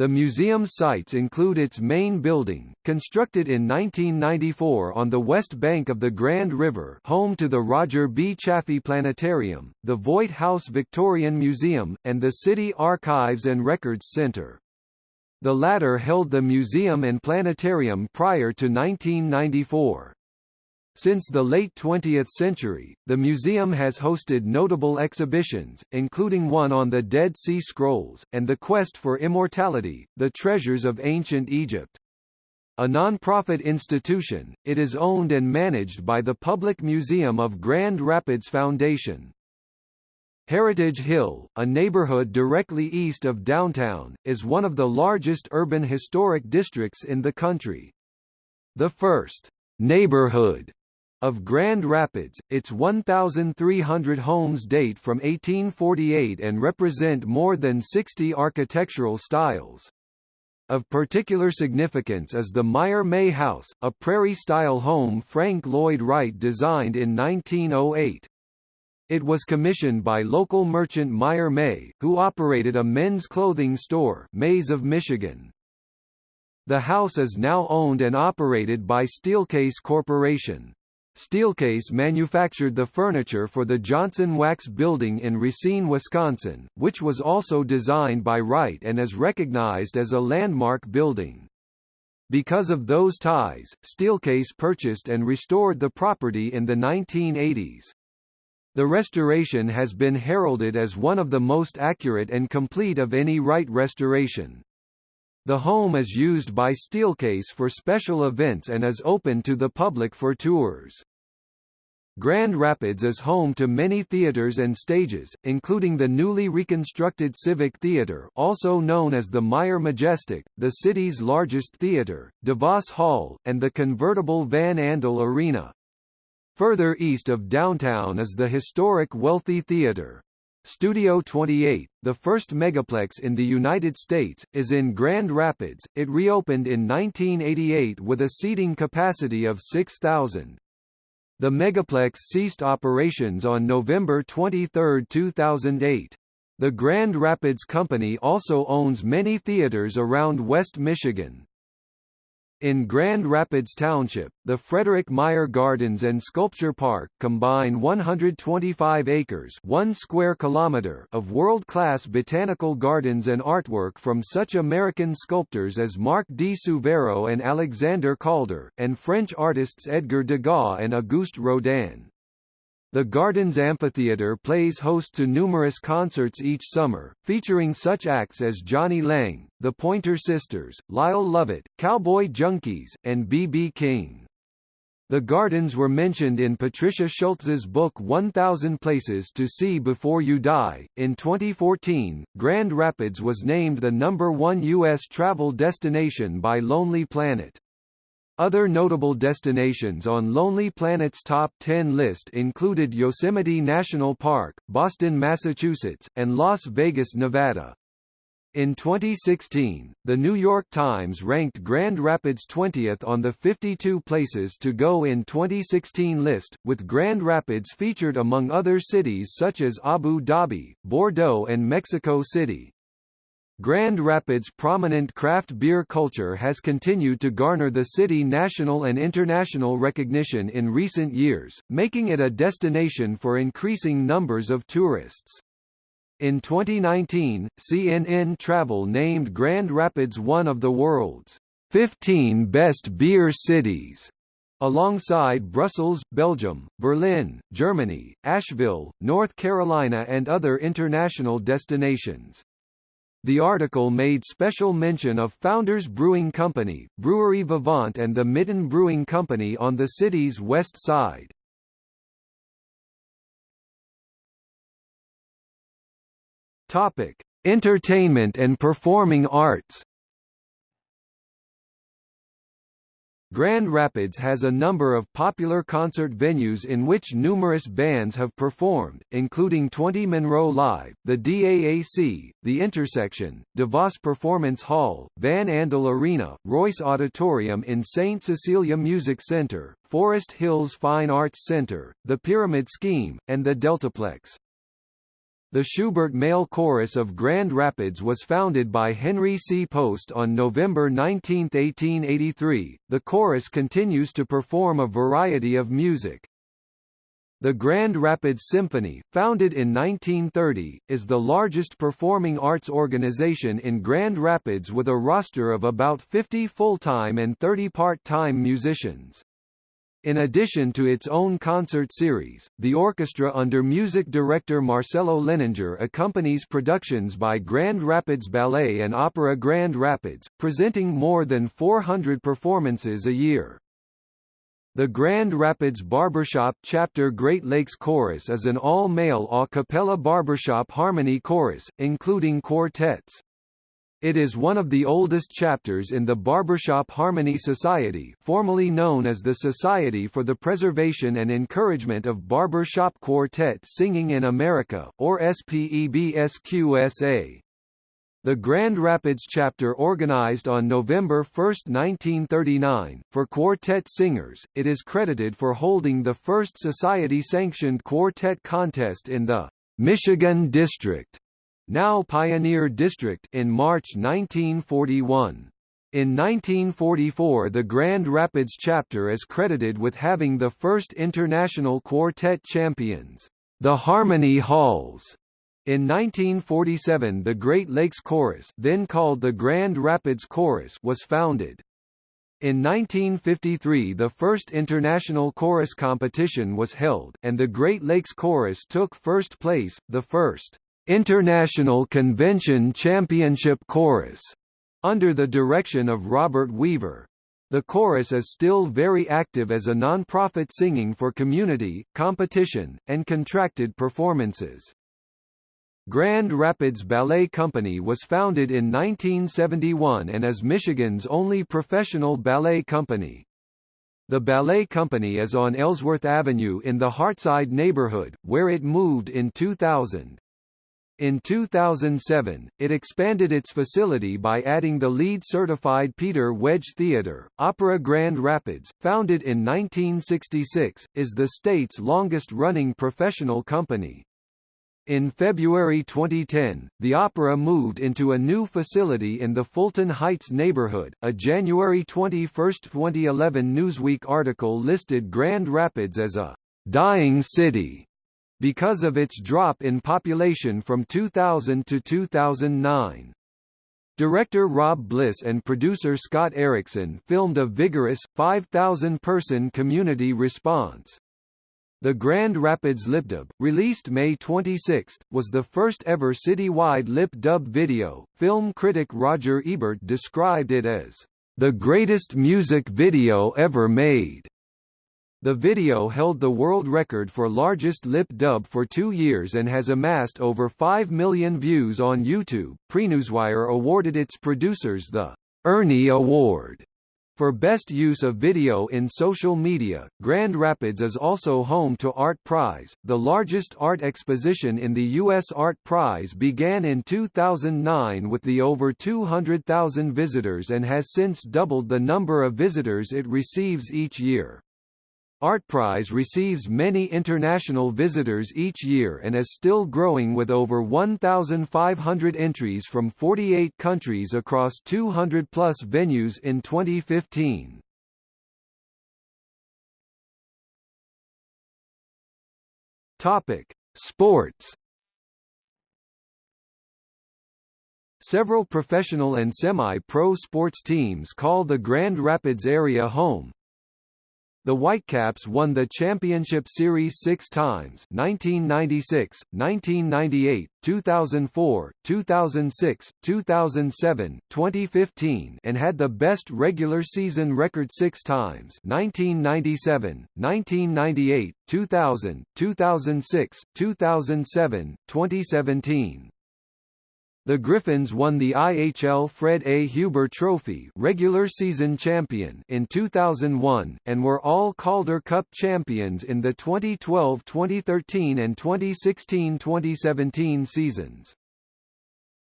The museum's sites include its main building, constructed in 1994 on the west bank of the Grand River home to the Roger B. Chaffee Planetarium, the Voigt House Victorian Museum, and the City Archives and Records Center. The latter held the museum and planetarium prior to 1994. Since the late 20th century, the museum has hosted notable exhibitions, including one on the Dead Sea Scrolls, and the quest for immortality, the treasures of ancient Egypt. A non-profit institution, it is owned and managed by the Public Museum of Grand Rapids Foundation. Heritage Hill, a neighborhood directly east of downtown, is one of the largest urban historic districts in the country. The first neighborhood of Grand Rapids, its 1,300 homes date from 1848 and represent more than 60 architectural styles. Of particular significance is the Meyer May House, a prairie-style home Frank Lloyd Wright designed in 1908. It was commissioned by local merchant Meyer May, who operated a men's clothing store Mays of Michigan. The house is now owned and operated by Steelcase Corporation. Steelcase manufactured the furniture for the Johnson Wax building in Racine, Wisconsin, which was also designed by Wright and is recognized as a landmark building. Because of those ties, Steelcase purchased and restored the property in the 1980s. The restoration has been heralded as one of the most accurate and complete of any Wright restoration. The home is used by Steelcase for special events and is open to the public for tours. Grand Rapids is home to many theaters and stages, including the newly reconstructed Civic Theater also known as the Meijer Majestic, the city's largest theater, DeVos Hall, and the convertible Van Andel Arena. Further east of downtown is the historic Wealthy Theater. Studio 28, the first megaplex in the United States, is in Grand Rapids. It reopened in 1988 with a seating capacity of 6,000. The Megaplex ceased operations on November 23, 2008. The Grand Rapids Company also owns many theaters around West Michigan. In Grand Rapids Township, the Frederick Meijer Gardens and Sculpture Park combine 125 acres 1 square kilometer of world-class botanical gardens and artwork from such American sculptors as Marc di Suvero and Alexander Calder, and French artists Edgar Degas and Auguste Rodin. The Gardens Amphitheater plays host to numerous concerts each summer, featuring such acts as Jonny Lang, the Pointer Sisters, Lyle Lovett, Cowboy Junkies, and B.B. King. The gardens were mentioned in Patricia Schultz's book 1000 Places to See Before You Die. In 2014, Grand Rapids was named the number one U.S. travel destination by Lonely Planet. Other notable destinations on Lonely Planet's top 10 list included Yosemite National Park, Boston, Massachusetts, and Las Vegas, Nevada. In 2016, The New York Times ranked Grand Rapids 20th on the 52 places to go in 2016 list, with Grand Rapids featured among other cities such as Abu Dhabi, Bordeaux and Mexico City. Grand Rapids' prominent craft beer culture has continued to garner the city national and international recognition in recent years, making it a destination for increasing numbers of tourists. In 2019, CNN Travel named Grand Rapids one of the world's 15 best beer cities alongside Brussels, Belgium, Berlin, Germany, Asheville, North Carolina and other international destinations. The article made special mention of Founders Brewing Company, Brewery Vivant and the Mitten Brewing Company on the city's west side. Topic: Entertainment and performing arts Grand Rapids has a number of popular concert venues in which numerous bands have performed, including 20 Monroe Live, the DAAC, The Intersection, DeVos Performance Hall, Van Andel Arena, Royce Auditorium in St. Cecilia Music Center, Forest Hills Fine Arts Center, the Pyramid Scheme, and the Deltaplex. The Schubert Male Chorus of Grand Rapids was founded by Henry C. Post on November 19, 1883. The chorus continues to perform a variety of music. The Grand Rapids Symphony, founded in 1930, is the largest performing arts organization in Grand Rapids with a roster of about 50 full-time and 30 part-time musicians. In addition to its own concert series, the orchestra under music director Marcelo Lehninger accompanies productions by Grand Rapids Ballet and Opera Grand Rapids, presenting more than 400 performances a year. The Grand Rapids Barbershop Chapter Great Lakes Chorus is an all-male a cappella barbershop harmony chorus, including quartets. It is one of the oldest chapters in the Barbershop Harmony Society formerly known as the Society for the Preservation and Encouragement of Barbershop Quartet Singing in America, or SPEBSQSA. The Grand Rapids chapter organized on November 1, 1939, for quartet singers, it is credited for holding the first society-sanctioned quartet contest in the Michigan District now Pioneer District in March 1941. In 1944 the Grand Rapids chapter is credited with having the first international quartet champions, the Harmony Halls. In 1947 the Great Lakes Chorus then called the Grand Rapids Chorus was founded. In 1953 the first international chorus competition was held, and the Great Lakes Chorus took first place, the first International Convention Championship Chorus, under the direction of Robert Weaver. The chorus is still very active as a non-profit singing for community, competition, and contracted performances. Grand Rapids Ballet Company was founded in 1971 and is Michigan's only professional ballet company. The ballet company is on Ellsworth Avenue in the Heartside neighborhood, where it moved in 2000. In 2007, it expanded its facility by adding the LEED-certified Peter Wege Theatre. Opera Grand Rapids, founded in 1966, is the state's longest-running professional company. In February 2010, the opera moved into a new facility in the Fulton Heights neighborhood. A January 21, 2011 Newsweek article listed Grand Rapids as a dying city because of its drop in population from 2000 to 2009. Director Rob Bliss and producer Scott Erickson filmed a vigorous, 5,000-person community response. The Grand Rapids Lip Dub, released May 26, was the first ever citywide lip dub video. Film critic Roger Ebert described it as the greatest music video ever made. The video held the world record for largest lip dub for two years and has amassed over 5 million views on YouTube. Prenewswire awarded its producers the Ernie Award for Best Use of Video in Social Media, Grand Rapids is also home to Art Prize. The largest art exposition in the U.S. Art Prize began in 2009 with the over 200,000 visitors and has since doubled the number of visitors it receives each year. ArtPrize receives many international visitors each year and is still growing with over 1,500 entries from 48 countries across 200-plus venues in 2015. Topic: Sports Several professional and semi-pro sports teams call the Grand Rapids area home, the Whitecaps won the championship series six times 1996, 1998, 2004, 2006, 2007, 2015 and had the best regular season record six times 1997, 1998, 2000, 2006, 2007, 2017. The Griffins won the IHL Fred A. Huber Trophy regular season champion in 2001, and were all Calder Cup champions in the 2012-2013 and 2016-2017 seasons.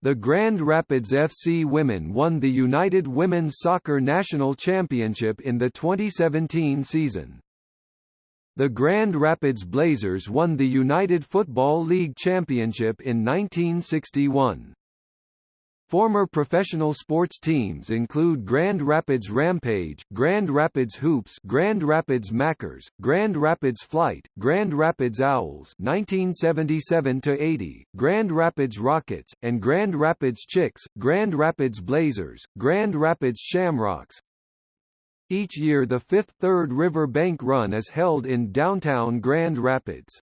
The Grand Rapids FC women won the United Women's Soccer National Championship in the 2017 season. The Grand Rapids Blazers won the United Football League Championship in 1961. Former professional sports teams include Grand Rapids Rampage, Grand Rapids Hoops, Grand Rapids Mackers, Grand Rapids Flight, Grand Rapids Owls 1977 80, Grand Rapids Rockets, and Grand Rapids Chicks, Grand Rapids Blazers, Grand Rapids Shamrocks. Each year the fifth Third River Bank Run is held in downtown Grand Rapids.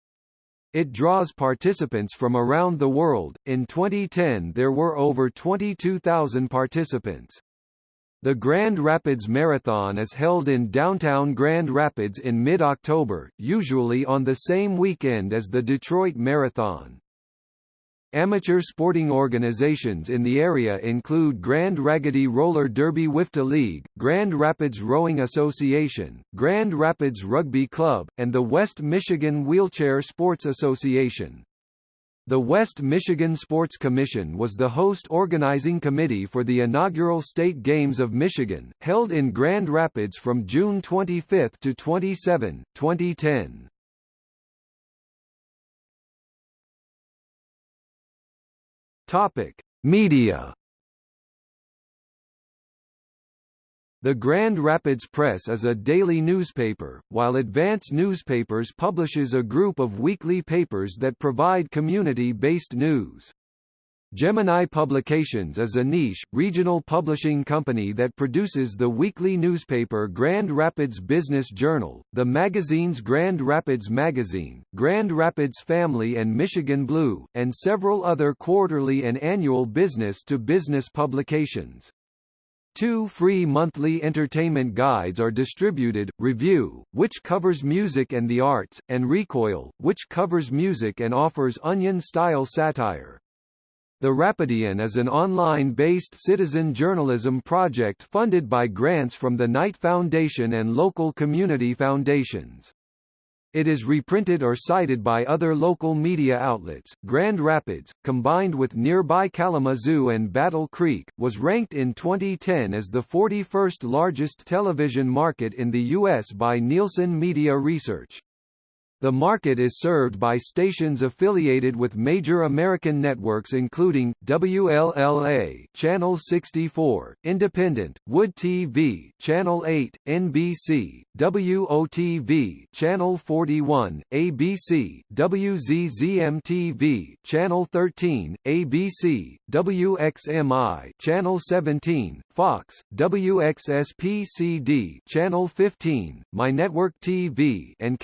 It draws participants from around the world. In 2010, there were over 22,000 participants. The Grand Rapids Marathon is held in downtown Grand Rapids in mid-October, usually on the same weekend as the Detroit Marathon. Amateur sporting organizations in the area include Grand Raggedy Roller Derby WFTDA League, Grand Rapids Rowing Association, Grand Rapids Rugby Club, and the West Michigan Wheelchair Sports Association. The West Michigan Sports Commission was the host organizing committee for the inaugural State Games of Michigan, held in Grand Rapids from June 25 to 27, 2010. Topic: Media. The Grand Rapids Press is a daily newspaper, while Advance Newspapers publishes a group of weekly papers that provide community-based news. Gemini Publications is a niche, regional publishing company that produces the weekly newspaper Grand Rapids Business Journal, the magazines Grand Rapids Magazine, Grand Rapids Family and Michigan Blue, and several other quarterly and annual business-to-business -business publications. Two free monthly entertainment guides are distributed, Review, which covers music and the arts, and Recoil, which covers music and offers onion-style satire. The Rapidian is an online-based citizen journalism project funded by grants from the Knight Foundation and local community foundations. It is reprinted or cited by other local media outlets. Grand Rapids, combined with nearby Kalamazoo and Battle Creek, was ranked in 2010 as the 41st largest television market in the U.S. by Nielsen Media Research. The market is served by stations affiliated with major American networks including, WLLA Channel 64, Independent, Wood TV Channel 8, NBC, WOTV Channel 41, ABC, WZZM-TV Channel 13, ABC, WXMI Channel 17, Fox, WXSP-CD Channel 15, My Network TV and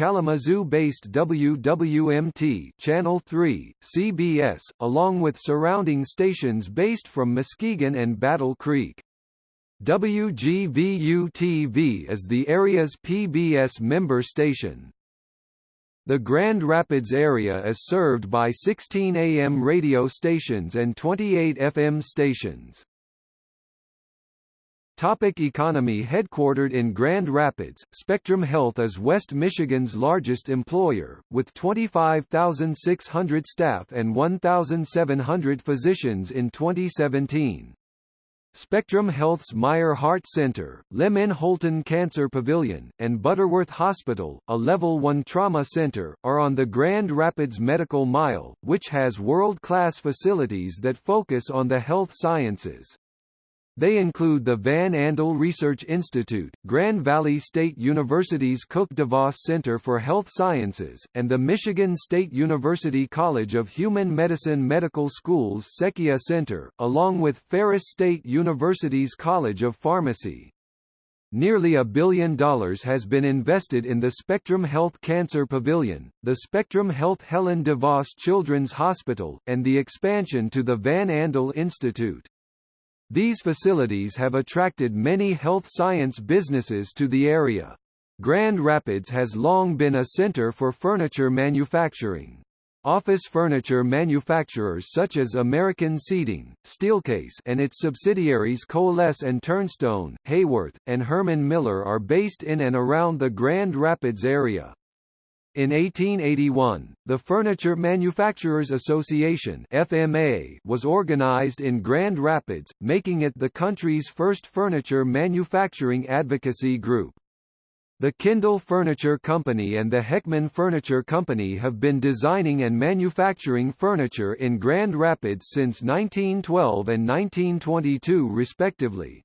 Kalamazoo-based WWMT Channel 3, CBS, along with surrounding stations based from Muskegon and Battle Creek. WGVU-TV is the area's PBS member station. The Grand Rapids area is served by 16 AM radio stations and 28 FM stations. Topic economy Headquartered in Grand Rapids, Spectrum Health is West Michigan's largest employer, with 25,600 staff and 1,700 physicians in 2017. Spectrum Health's Meijer Heart Center, Lem Holton Cancer Pavilion, and Butterworth Hospital, a Level 1 trauma center, are on the Grand Rapids Medical Mile, which has world-class facilities that focus on the health sciences. They include the Van Andel Research Institute, Grand Valley State University's Cook DeVos Center for Health Sciences, and the Michigan State University College of Human Medicine Medical School's Secchia Center, along with Ferris State University's College of Pharmacy. Nearly a billion dollars has been invested in the Spectrum Health Cancer Pavilion, the Spectrum Health Helen DeVos Children's Hospital, and the expansion to the Van Andel Institute. These facilities have attracted many health science businesses to the area. Grand Rapids has long been a center for furniture manufacturing. Office furniture manufacturers such as American Seating, Steelcase and its subsidiaries Coalesse and Turnstone, Haworth, and Herman Miller are based in and around the Grand Rapids area. In 1881, the Furniture Manufacturers Association FMA was organized in Grand Rapids, making it the country's first furniture manufacturing advocacy group. The Kindel Furniture Company and the Hekman Furniture Company have been designing and manufacturing furniture in Grand Rapids since 1912 and 1922 respectively.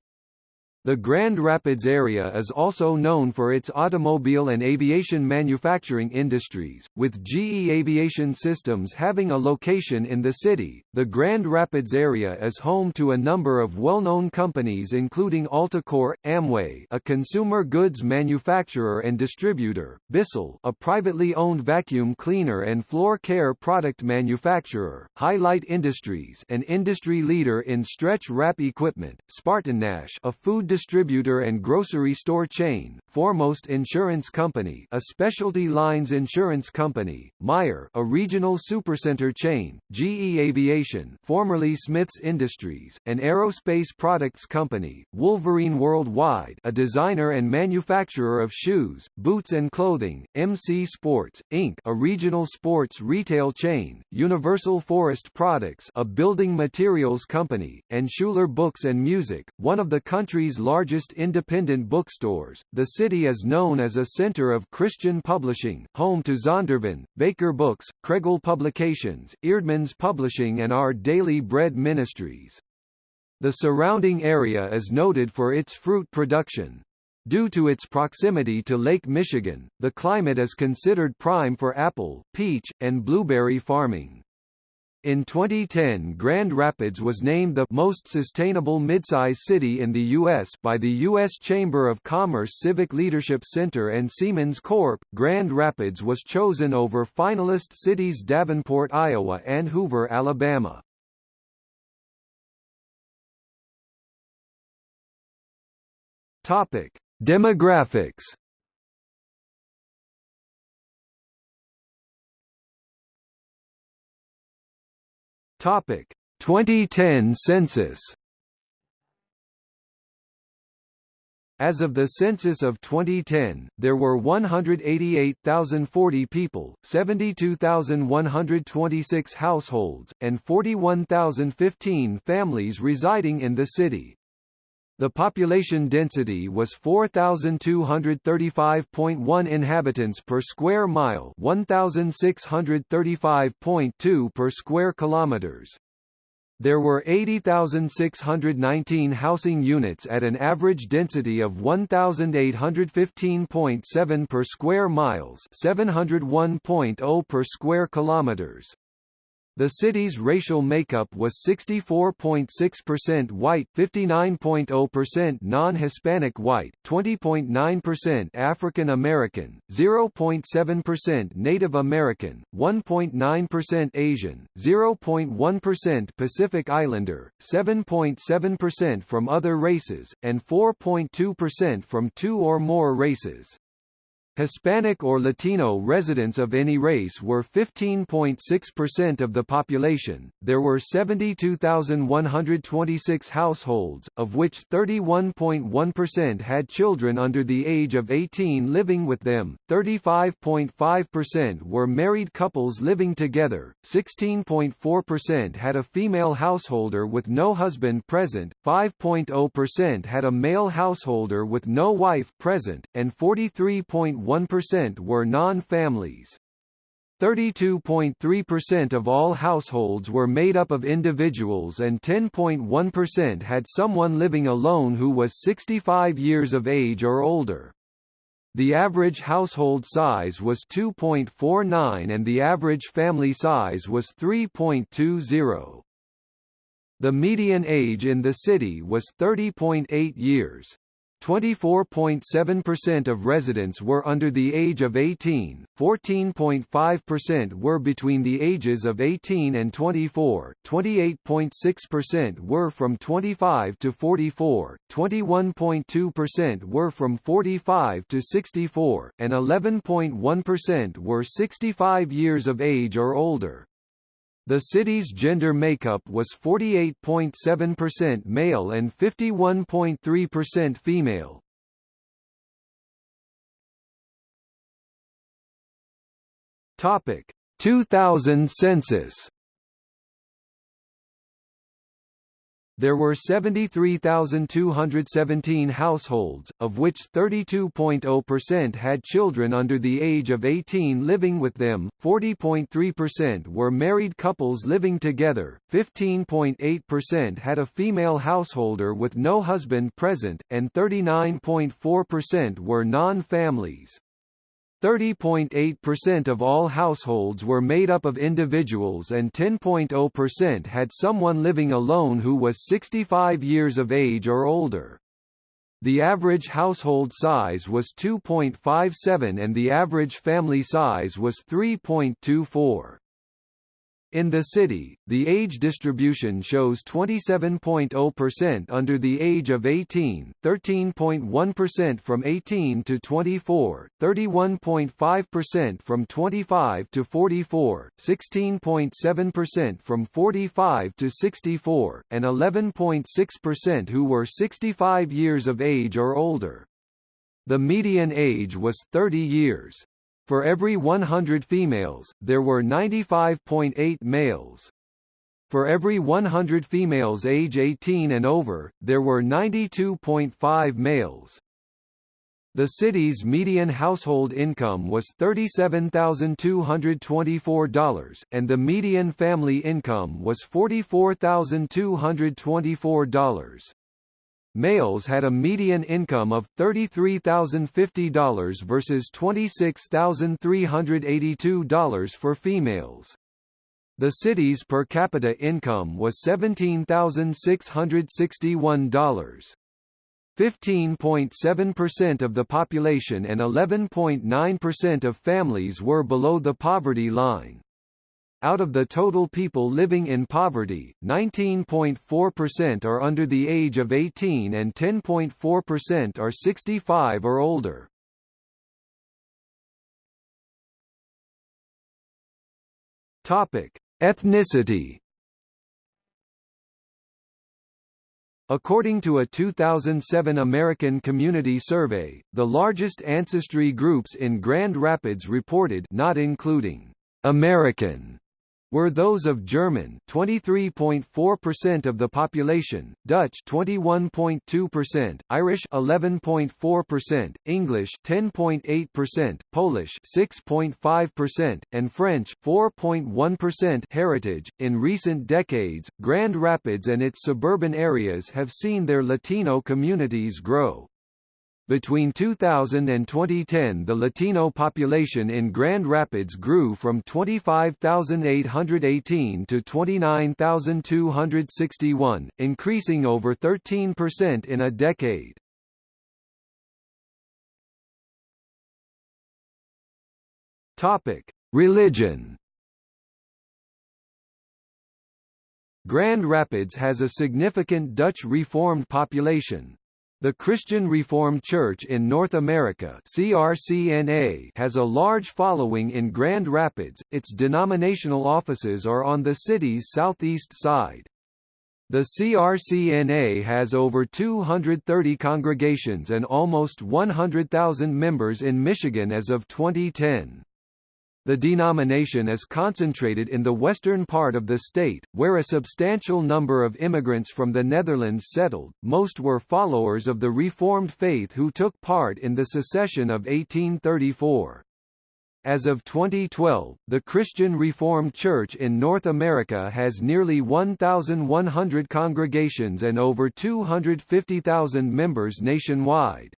The Grand Rapids area is also known for its automobile and aviation manufacturing industries, with GE Aviation Systems having a location in the city. The Grand Rapids area is home to a number of well-known companies including Alticor, Amway, a consumer goods manufacturer and distributor, Bissell, a privately owned vacuum cleaner and floor care product manufacturer, Highlight Industries, an industry leader in stretch wrap equipment, Spartan Nash, a food distributor and grocery store chain, Foremost Insurance Company a specialty lines insurance company, Meijer a regional supercenter chain, GE Aviation formerly Smiths Industries, an aerospace products company, Wolverine Worldwide a designer and manufacturer of shoes, boots and clothing, MC Sports, Inc. a regional sports retail chain, Universal Forest Products a building materials company, and Schuler Books and Music, one of the country's largest independent bookstores. The city is known as a center of Christian publishing, home to Zondervan, Baker Books, Kregel Publications, Eerdmans Publishing and Our Daily Bread Ministries. The surrounding area is noted for its fruit production. Due to its proximity to Lake Michigan, the climate is considered prime for apple, peach, and blueberry farming. In 2010 Grand Rapids was named the most sustainable midsize city in the U.S. by the U.S. Chamber of Commerce Civic Leadership Center and Siemens Corp. Grand Rapids was chosen over finalist cities Davenport, Iowa and Hoover, Alabama. Topic: Demographics Topic 2010 census As of the census of 2010, there were 188,040 people, 72,126 households, and 41,015 families residing in the city. The population density was 4,235.1 inhabitants per square mile 1,635.2 per square kilometers. There were 80,619 housing units at an average density of 1,815.7 per square miles 701.0 per square kilometers. The city's racial makeup was 64.6% white, 59.0% non-Hispanic white, 20.9% African American, 0.7% Native American, 1.9% Asian, 0.1% Pacific Islander, 7.7% from other races, and 4.2% from two or more races. Hispanic or Latino residents of any race were 15.6% of the population. There were 72,126 households, of which 31.1% had children under the age of 18 living with them, 35.5% were married couples living together, 16.4% had a female householder with no husband present, 5.0% had a male householder with no wife present, and 43. 1% were non-families. 32.3% of all households were made up of individuals and 10.1% had someone living alone who was 65 years of age or older. The average household size was 2.49 and the average family size was 3.20. The median age in the city was 30.8 years. 24.7% of residents were under the age of 18, 14.5% were between the ages of 18 and 24, 28.6% were from 25 to 44, 21.2% were from 45 to 64, and 11.1% were 65 years of age or older. The city's gender makeup was 48.7% male and 51.3% female. Topic: 2000 census There were 73,217 households, of which 32.0% had children under the age of 18 living with them, 40.3% were married couples living together, 15.8% had a female householder with no husband present, and 39.4% were non-families. 30.8% of all households were made up of individuals and 10.0% had someone living alone who was 65 years of age or older. The average household size was 2.57 and the average family size was 3.24. In the city, the age distribution shows 27.0% under the age of 18, 13.1% from 18 to 24, 31.5% from 25 to 44, 16.7% from 45 to 64, and 11.6% who were 65 years of age or older. The median age was 30 years. For every 100 females, there were 95.8 males. For every 100 females age 18 and over, there were 92.5 males. The city's median household income was $37,224, and the median family income was $44,224 males had a median income of $33,050 versus $26,382 for females. The city's per capita income was $17,661. 15.7% of the population and 11.9% of families were below the poverty line. Out of the total people living in poverty, 19.4% are under the age of 18 and 10.4% are 65 or older. Topic: Ethnicity. According to a 2007 American Community Survey, the largest ancestry groups in Grand Rapids reported not including American were those of German 23.4% of the population, Dutch 21.2%, Irish 11.4%, English 10.8%, Polish 6.5%, and French 4.1% heritage. In recent decades, Grand Rapids and its suburban areas have seen their Latino communities grow. Between 2000 and 2010 the Latino population in Grand Rapids grew from 25,818 to 29,261, increasing over 13% in a decade. Topic: Religion. Grand Rapids has a significant Dutch Reformed population, the Christian Reformed Church in North America CRCNA has a large following in Grand Rapids, its denominational offices are on the city's southeast side. The CRCNA has over 230 congregations and almost 100,000 members in Michigan as of 2010. The denomination is concentrated in the western part of the state, where a substantial number of immigrants from the Netherlands settled, most were followers of the Reformed faith who took part in the secession of 1834. As of 2012, the Christian Reformed Church in North America has nearly 1,100 congregations and over 250,000 members nationwide.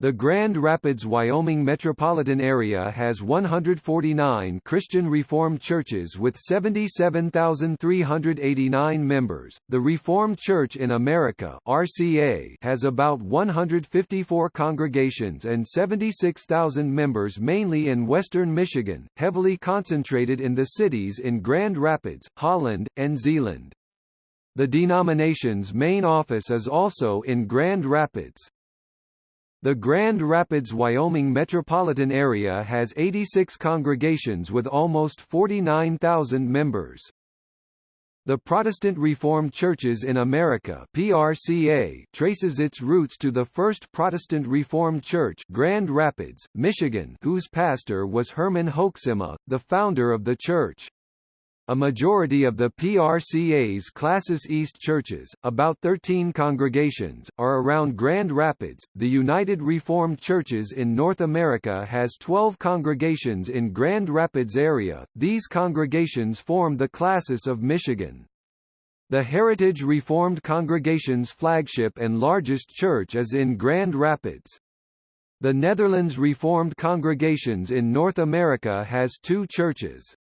The Grand Rapids, Wyoming metropolitan area has 149 Christian Reformed churches with 77,389 members. The Reformed Church in America (RCA) has about 154 congregations and 76,000 members mainly in western Michigan, heavily concentrated in the cities in Grand Rapids, Holland, and Zeeland. The denomination's main office is also in Grand Rapids. The Grand Rapids, Wyoming metropolitan area has 86 congregations with almost 49,000 members. The Protestant Reformed Churches in America PRCA traces its roots to the First Protestant Reformed Church Grand Rapids, Michigan whose pastor was Herman Hoeksema, the founder of the church. A majority of the PRCA's Classis East churches, about 13 congregations, are around Grand Rapids. The United Reformed Churches in North America has 12 congregations in Grand Rapids area. These congregations form the Classis of Michigan. The Heritage Reformed Congregation's flagship and largest church is in Grand Rapids. The Netherlands Reformed Congregations in North America has two churches.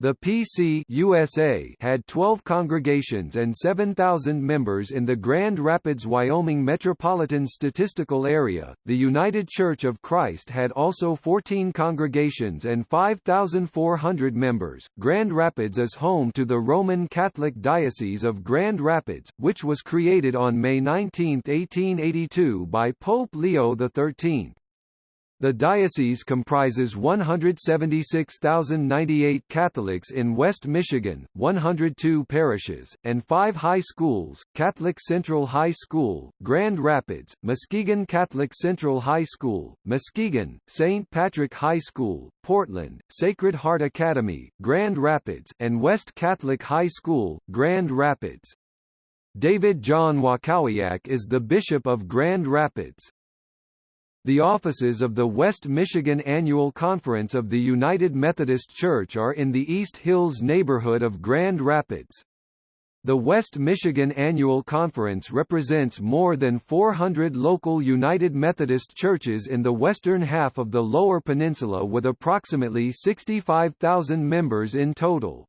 The PC USA had 12 congregations and 7,000 members in the Grand Rapids, Wyoming metropolitan statistical area. The United Church of Christ had also 14 congregations and 5,400 members. Grand Rapids is home to the Roman Catholic Diocese of Grand Rapids, which was created on May 19, 1882 by Pope Leo XIII. The diocese comprises 176,098 Catholics in West Michigan, 102 parishes, and five high schools, Catholic Central High School, Grand Rapids, Muskegon Catholic Central High School, Muskegon, St. Patrick High School, Portland, Sacred Heart Academy, Grand Rapids, and West Catholic High School, Grand Rapids. David John Walkowiak is the Bishop of Grand Rapids. The offices of the West Michigan Annual Conference of the United Methodist Church are in the East Hills neighborhood of Grand Rapids. The West Michigan Annual Conference represents more than 400 local United Methodist churches in the western half of the Lower Peninsula with approximately 65,000 members in total.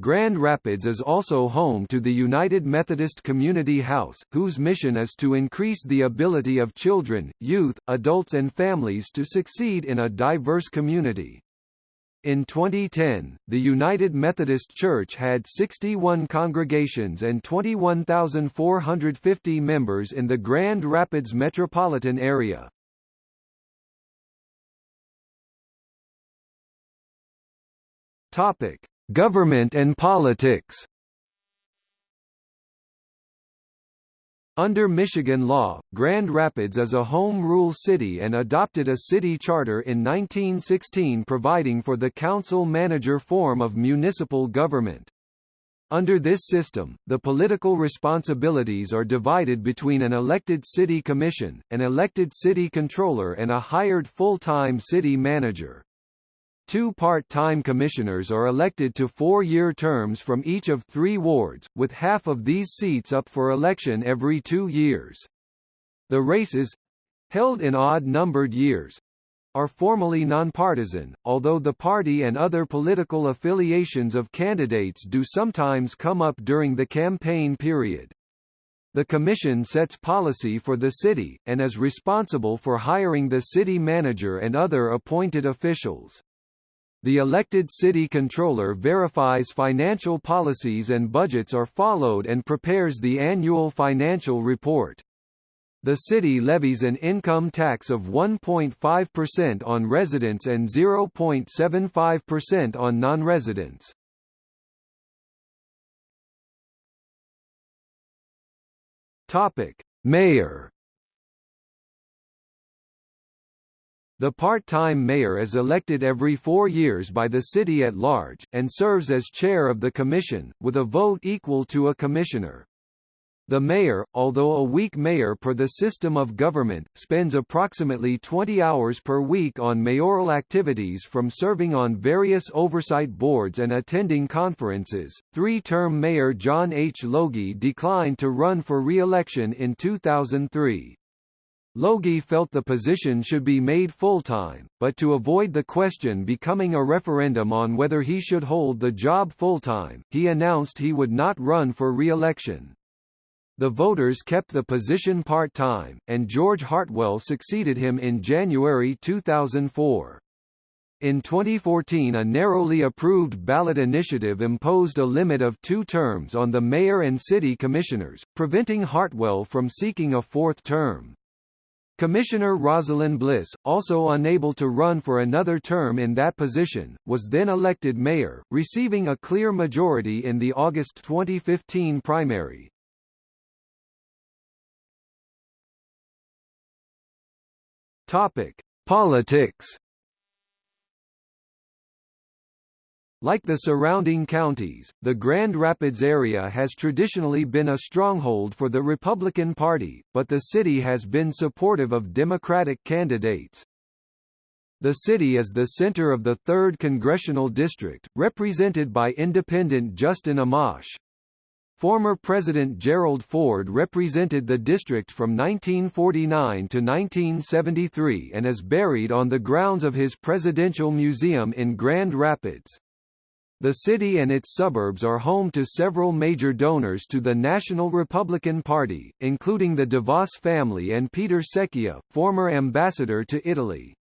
Grand Rapids is also home to the United Methodist Community House, whose mission is to increase the ability of children, youth, adults and families to succeed in a diverse community. In 2010, the United Methodist Church had 61 congregations and 21,450 members in the Grand Rapids metropolitan area. Topic: Government and politics Under Michigan law, Grand Rapids is a home rule city and adopted a city charter in 1916 providing for the council-manager form of municipal government. Under this system, the political responsibilities are divided between an elected city commission, an elected city controller and a hired full-time city manager. Two part-time commissioners are elected to four-year terms from each of three wards, with half of these seats up for election every two years. The races—held in odd-numbered years—are formally nonpartisan, although the party and other political affiliations of candidates do sometimes come up during the campaign period. The Commission sets policy for the city, and is responsible for hiring the city manager and other appointed officials. The elected city controller verifies financial policies and budgets are followed and prepares the annual financial report. The city levies an income tax of 1.5% on residents and 0.75% on non-residents. Topic: Mayor The part-time mayor is elected every four years by the city at large, and serves as chair of the commission, with a vote equal to a commissioner. The mayor, although a weak mayor per the system of government, spends approximately 20 hours per week on mayoral activities from serving on various oversight boards and attending conferences. Three-term mayor John H. Logie declined to run for re-election in 2003. Logie felt the position should be made full-time, but to avoid the question becoming a referendum on whether he should hold the job full-time, he announced he would not run for re-election. The voters kept the position part-time, and George Heartwell succeeded him in January 2004. In 2014 a narrowly approved ballot initiative imposed a limit of two terms on the mayor and city commissioners, preventing Heartwell from seeking a fourth term. Commissioner Rosalind Bliss, also unable to run for another term in that position, was then elected mayor, receiving a clear majority in the August 2015 primary. Topic: Politics. Like the surrounding counties, the Grand Rapids area has traditionally been a stronghold for the Republican Party, but the city has been supportive of Democratic candidates. The city is the center of the 3rd Congressional District, represented by independent Justin Amash. Former President Gerald Ford represented the district from 1949 to 1973 and is buried on the grounds of his Presidential Museum in Grand Rapids. The city and its suburbs are home to several major donors to the National Republican Party, including the DeVos family and Peter Secchia, former ambassador to Italy.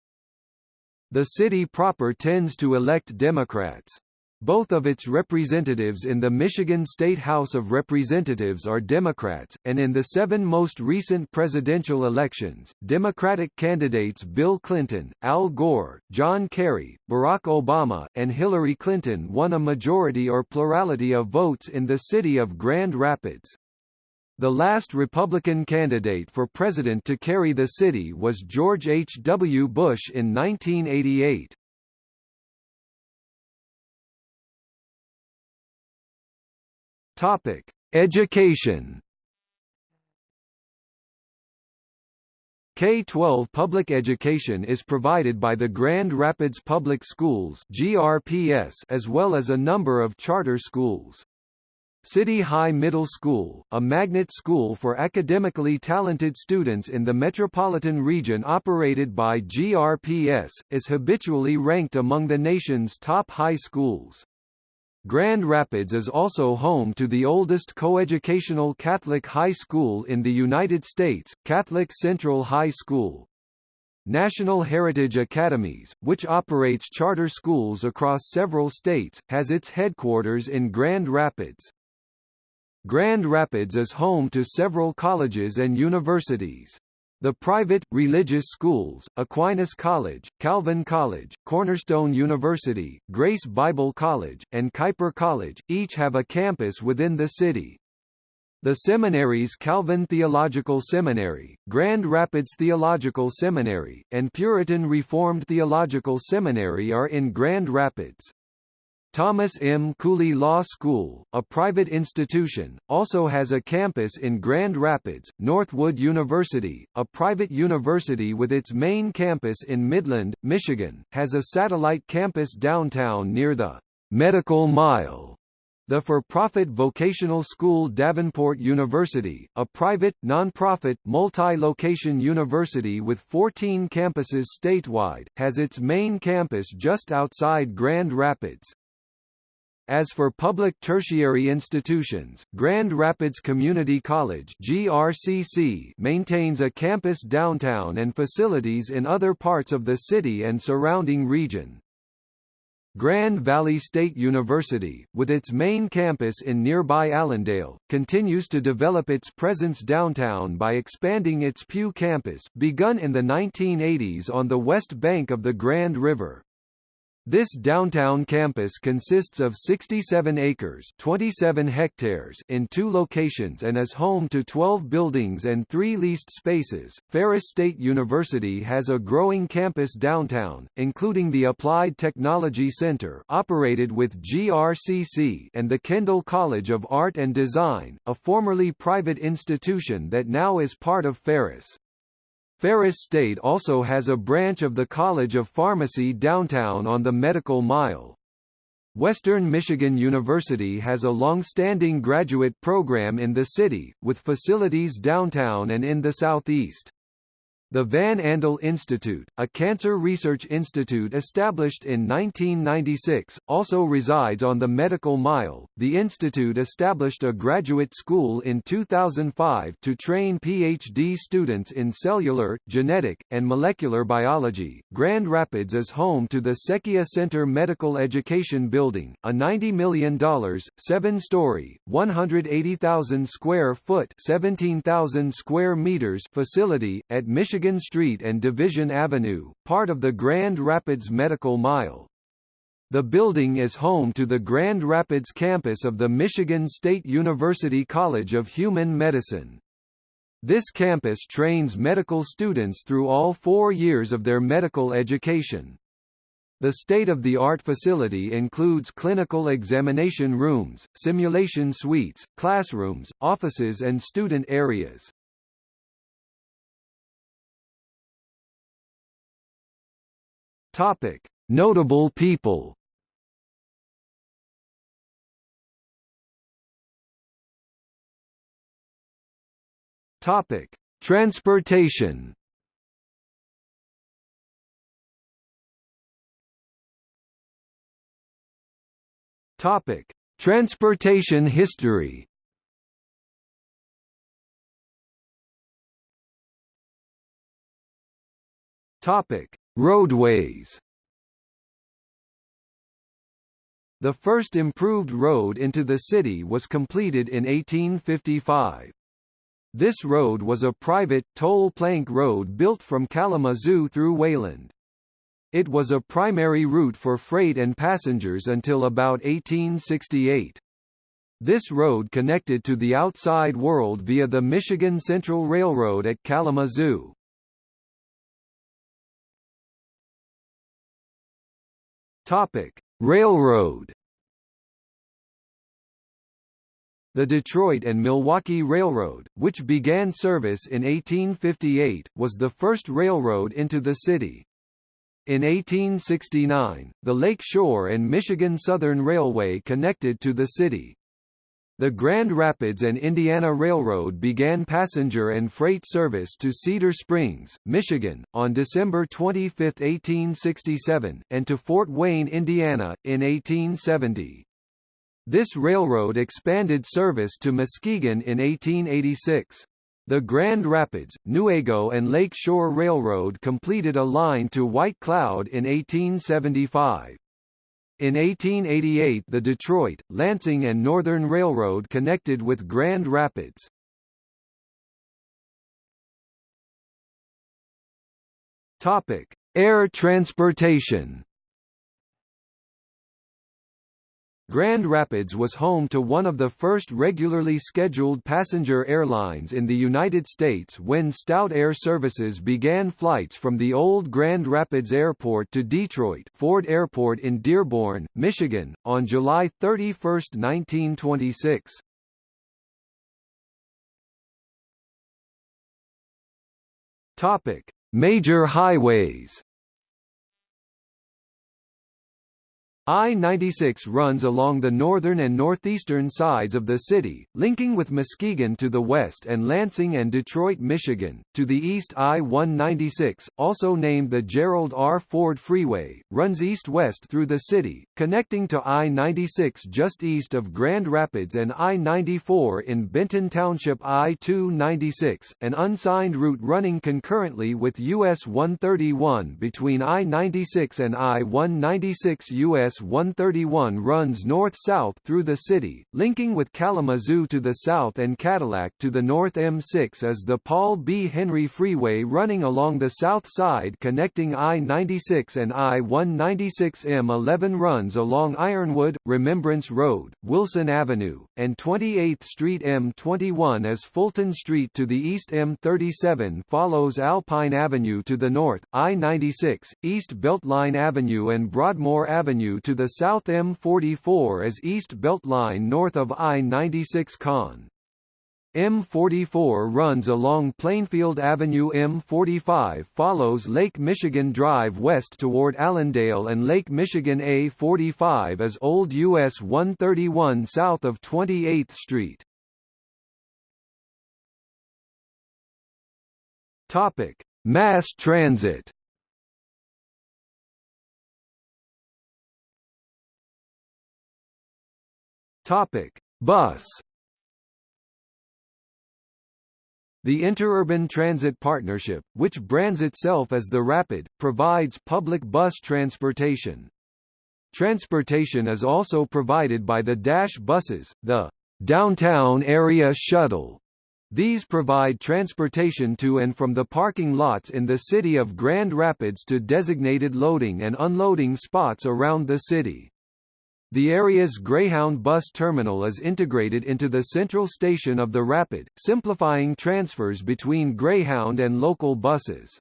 The city proper tends to elect Democrats. Both of its representatives in the Michigan State House of Representatives are Democrats, and in the seven most recent presidential elections, Democratic candidates Bill Clinton, Al Gore, John Kerry, Barack Obama, and Hillary Clinton won a majority or plurality of votes in the city of Grand Rapids. The last Republican candidate for president to carry the city was George H. W. Bush in 1988. Topic: Education. K-12 public education is provided by the Grand Rapids Public Schools (GRPS) as well as a number of charter schools. City High Middle School, a magnet school for academically talented students in the metropolitan region operated by GRPS, is habitually ranked among the nation's top high schools. Grand Rapids is also home to the oldest coeducational Catholic high school in the United States, Catholic Central High School. National Heritage Academies, which operates charter schools across several states, has its headquarters in Grand Rapids. Grand Rapids is home to several colleges and universities. The private, religious schools, Aquinas College, Calvin College, Cornerstone University, Grace Bible College, and Kuyper College, each have a campus within the city. The seminaries Calvin Theological Seminary, Grand Rapids Theological Seminary, and Puritan Reformed Theological Seminary are in Grand Rapids. Thomas M. Cooley Law School, a private institution, also has a campus in Grand Rapids. Northwood University, a private university with its main campus in Midland, Michigan, has a satellite campus downtown near the Medical Mile. The for-profit vocational school Davenport University, a private, non-profit, multi-location university with 14 campuses statewide, has its main campus just outside Grand Rapids. As for public tertiary institutions, Grand Rapids Community College GRCC maintains a campus downtown and facilities in other parts of the city and surrounding region. Grand Valley State University, with its main campus in nearby Allendale, continues to develop its presence downtown by expanding its Pew campus, begun in the 1980s on the west bank of the Grand River. This downtown campus consists of 67 acres 27 hectares in two locations and is home to 12 buildings and three leased spaces. Ferris State University has a growing campus downtown, including the Applied Technology Center operated with GRCC and the Kendall College of Art and Design, a formerly private institution that now is part of Ferris. Ferris State also has a branch of the College of Pharmacy downtown on the Medical Mile. Western Michigan University has a long-standing graduate program in the city, with facilities downtown and in the southeast. The Van Andel Institute, a cancer research institute established in 1996, also resides on the Medical Mile. The institute established a graduate school in 2005 to train PhD students in cellular, genetic, and molecular biology. Grand Rapids is home to the Secchia Center Medical Education Building, a $90 million, seven-story, 180,000 square foot, 17,000 square meters facility at Michigan Michigan Street and Division Avenue, part of the Grand Rapids Medical Mile. The building is home to the Grand Rapids campus of the Michigan State University College of Human Medicine. This campus trains medical students through all four years of their medical education. The state-of-the-art facility includes clinical examination rooms, simulation suites, classrooms, offices and student areas. Topic: Notable people. Topic: Transportation. Topic: Transportation history. Topic: Roadways The first improved road into the city was completed in 1855. This road was a private, toll plank road built from Kalamazoo through Wayland. It was a primary route for freight and passengers until about 1868. This road connected to the outside world via the Michigan Central Railroad at Kalamazoo. Topic: Railroad. The Detroit and Milwaukee Railroad, which began service in 1858, was the first railroad into the city. In 1869, the Lake Shore and Michigan Southern Railway connected to the city. The Grand Rapids and Indiana Railroad began passenger and freight service to Cedar Springs, Michigan, on December 25, 1867, and to Fort Wayne, Indiana, in 1870. This railroad expanded service to Muskegon in 1886. The Grand Rapids, Newaygo and Lake Shore Railroad completed a line to White Cloud in 1875. In 1888 the Detroit, Lansing and Northern Railroad connected with Grand Rapids. Topic: Air transportation. Grand Rapids was home to one of the first regularly scheduled passenger airlines in the United States when Stout Air Services began flights from the old Grand Rapids Airport to Detroit Ford Airport in Dearborn, Michigan, on July 31, 1926. Topic: Major highways I-96 runs along the northern and northeastern sides of the city, linking with Muskegon to the west and Lansing and Detroit, Michigan. To the east I-196, also named the Gerald R. Ford Freeway, runs east-west through the city, connecting to I-96 just east of Grand Rapids and I-94 in Benton Township I-296, an unsigned route running concurrently with US 131 between I-96 and I-196 US US 131 runs north-south through the city, linking with Kalamazoo to the south and Cadillac to the north. M6 is the Paul B. Henry Freeway running along the south side connecting I-96 and I-196 M11 runs along Ironwood, Remembrance Road, Wilson Avenue, and 28th Street. M21 as Fulton Street to the east. M37 follows Alpine Avenue to the north, I-96, East Beltline Avenue and Broadmoor Avenue to the south M44 as East Beltline north of I-96 Con. M44 runs along Plainfield Avenue M45 follows Lake Michigan Drive west toward Allendale and Lake Michigan A45 as Old US 131 south of 28th Street. Topic: Mass transit. Topic: Bus. The Interurban Transit Partnership, which brands itself as the Rapid, provides public bus transportation. Transportation is also provided by the Dash buses, the Downtown Area Shuttle, these provide transportation to and from the parking lots in the city of Grand Rapids to designated loading and unloading spots around the city. The area's Greyhound bus terminal is integrated into the central station of the Rapid, simplifying transfers between Greyhound and local buses.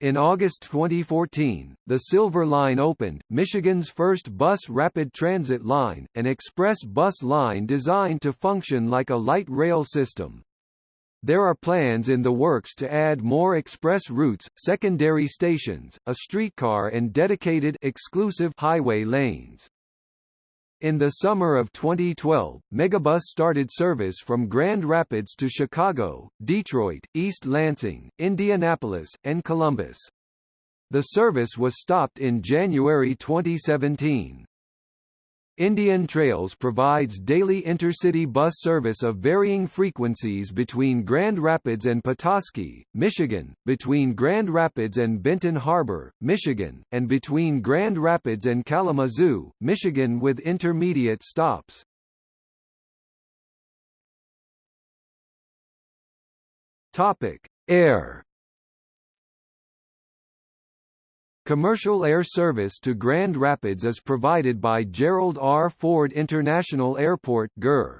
In August 2014, the Silver Line opened, Michigan's first bus rapid transit line, an express bus line designed to function like a light rail system. There are plans in the works to add more express routes, secondary stations, a streetcar and dedicated exclusive highway lanes. In the summer of 2012, Megabus started service from Grand Rapids to Chicago, Detroit, East Lansing, Indianapolis, and Columbus. The service was stopped in January 2017. Indian Trails provides daily intercity bus service of varying frequencies between Grand Rapids and Petoskey, Michigan, between Grand Rapids and Benton Harbor, Michigan, and between Grand Rapids and Kalamazoo, Michigan with intermediate stops. Topic: Air Commercial air service to Grand Rapids is provided by Gerald R. Ford International Airport GER.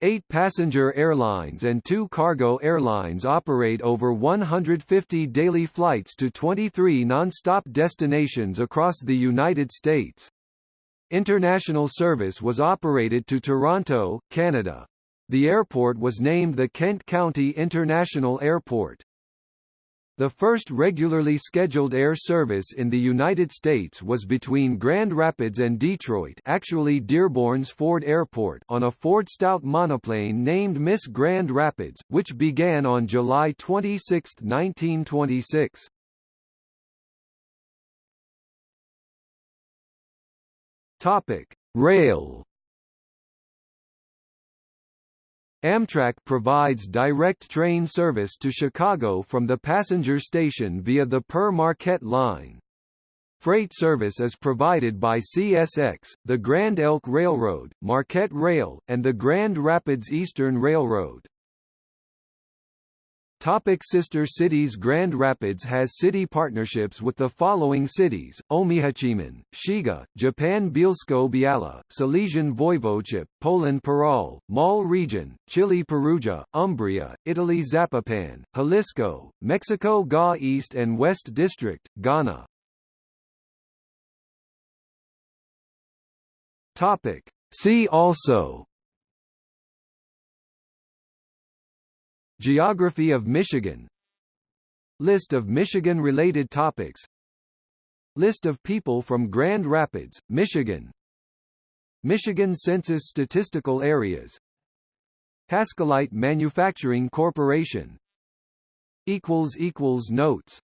Eight passenger airlines and two cargo airlines operate over 150 daily flights to 23 non-stop destinations across the United States. International service was operated to Toronto, Canada. The airport was named the Kent County International Airport. The first regularly scheduled air service in the United States was between Grand Rapids and Detroit actually Dearborn's Ford Airport on a Ford Stout monoplane named Miss Grand Rapids, which began on July 26, 1926. Topic: Rail Amtrak provides direct train service to Chicago from the passenger station via the Pere Marquette line. Freight service is provided by CSX, the Grand Elk Railroad, Marquette Rail, and the Grand Rapids Eastern Railroad. Topic sister cities Grand Rapids has city partnerships with the following cities, Omihachiman, Shiga, Japan Bielsko-Biala, Silesian Voivodeship, Poland Parral, Maule Region, Chile Perugia, Umbria, Italy Zapopan, Jalisco, Mexico Ga East and West District, Ghana. Topic. See also Geography of Michigan. List of Michigan-related topics. List of people from Grand Rapids, Michigan. Michigan Census Statistical Areas. Haskellite Manufacturing Corporation. Notes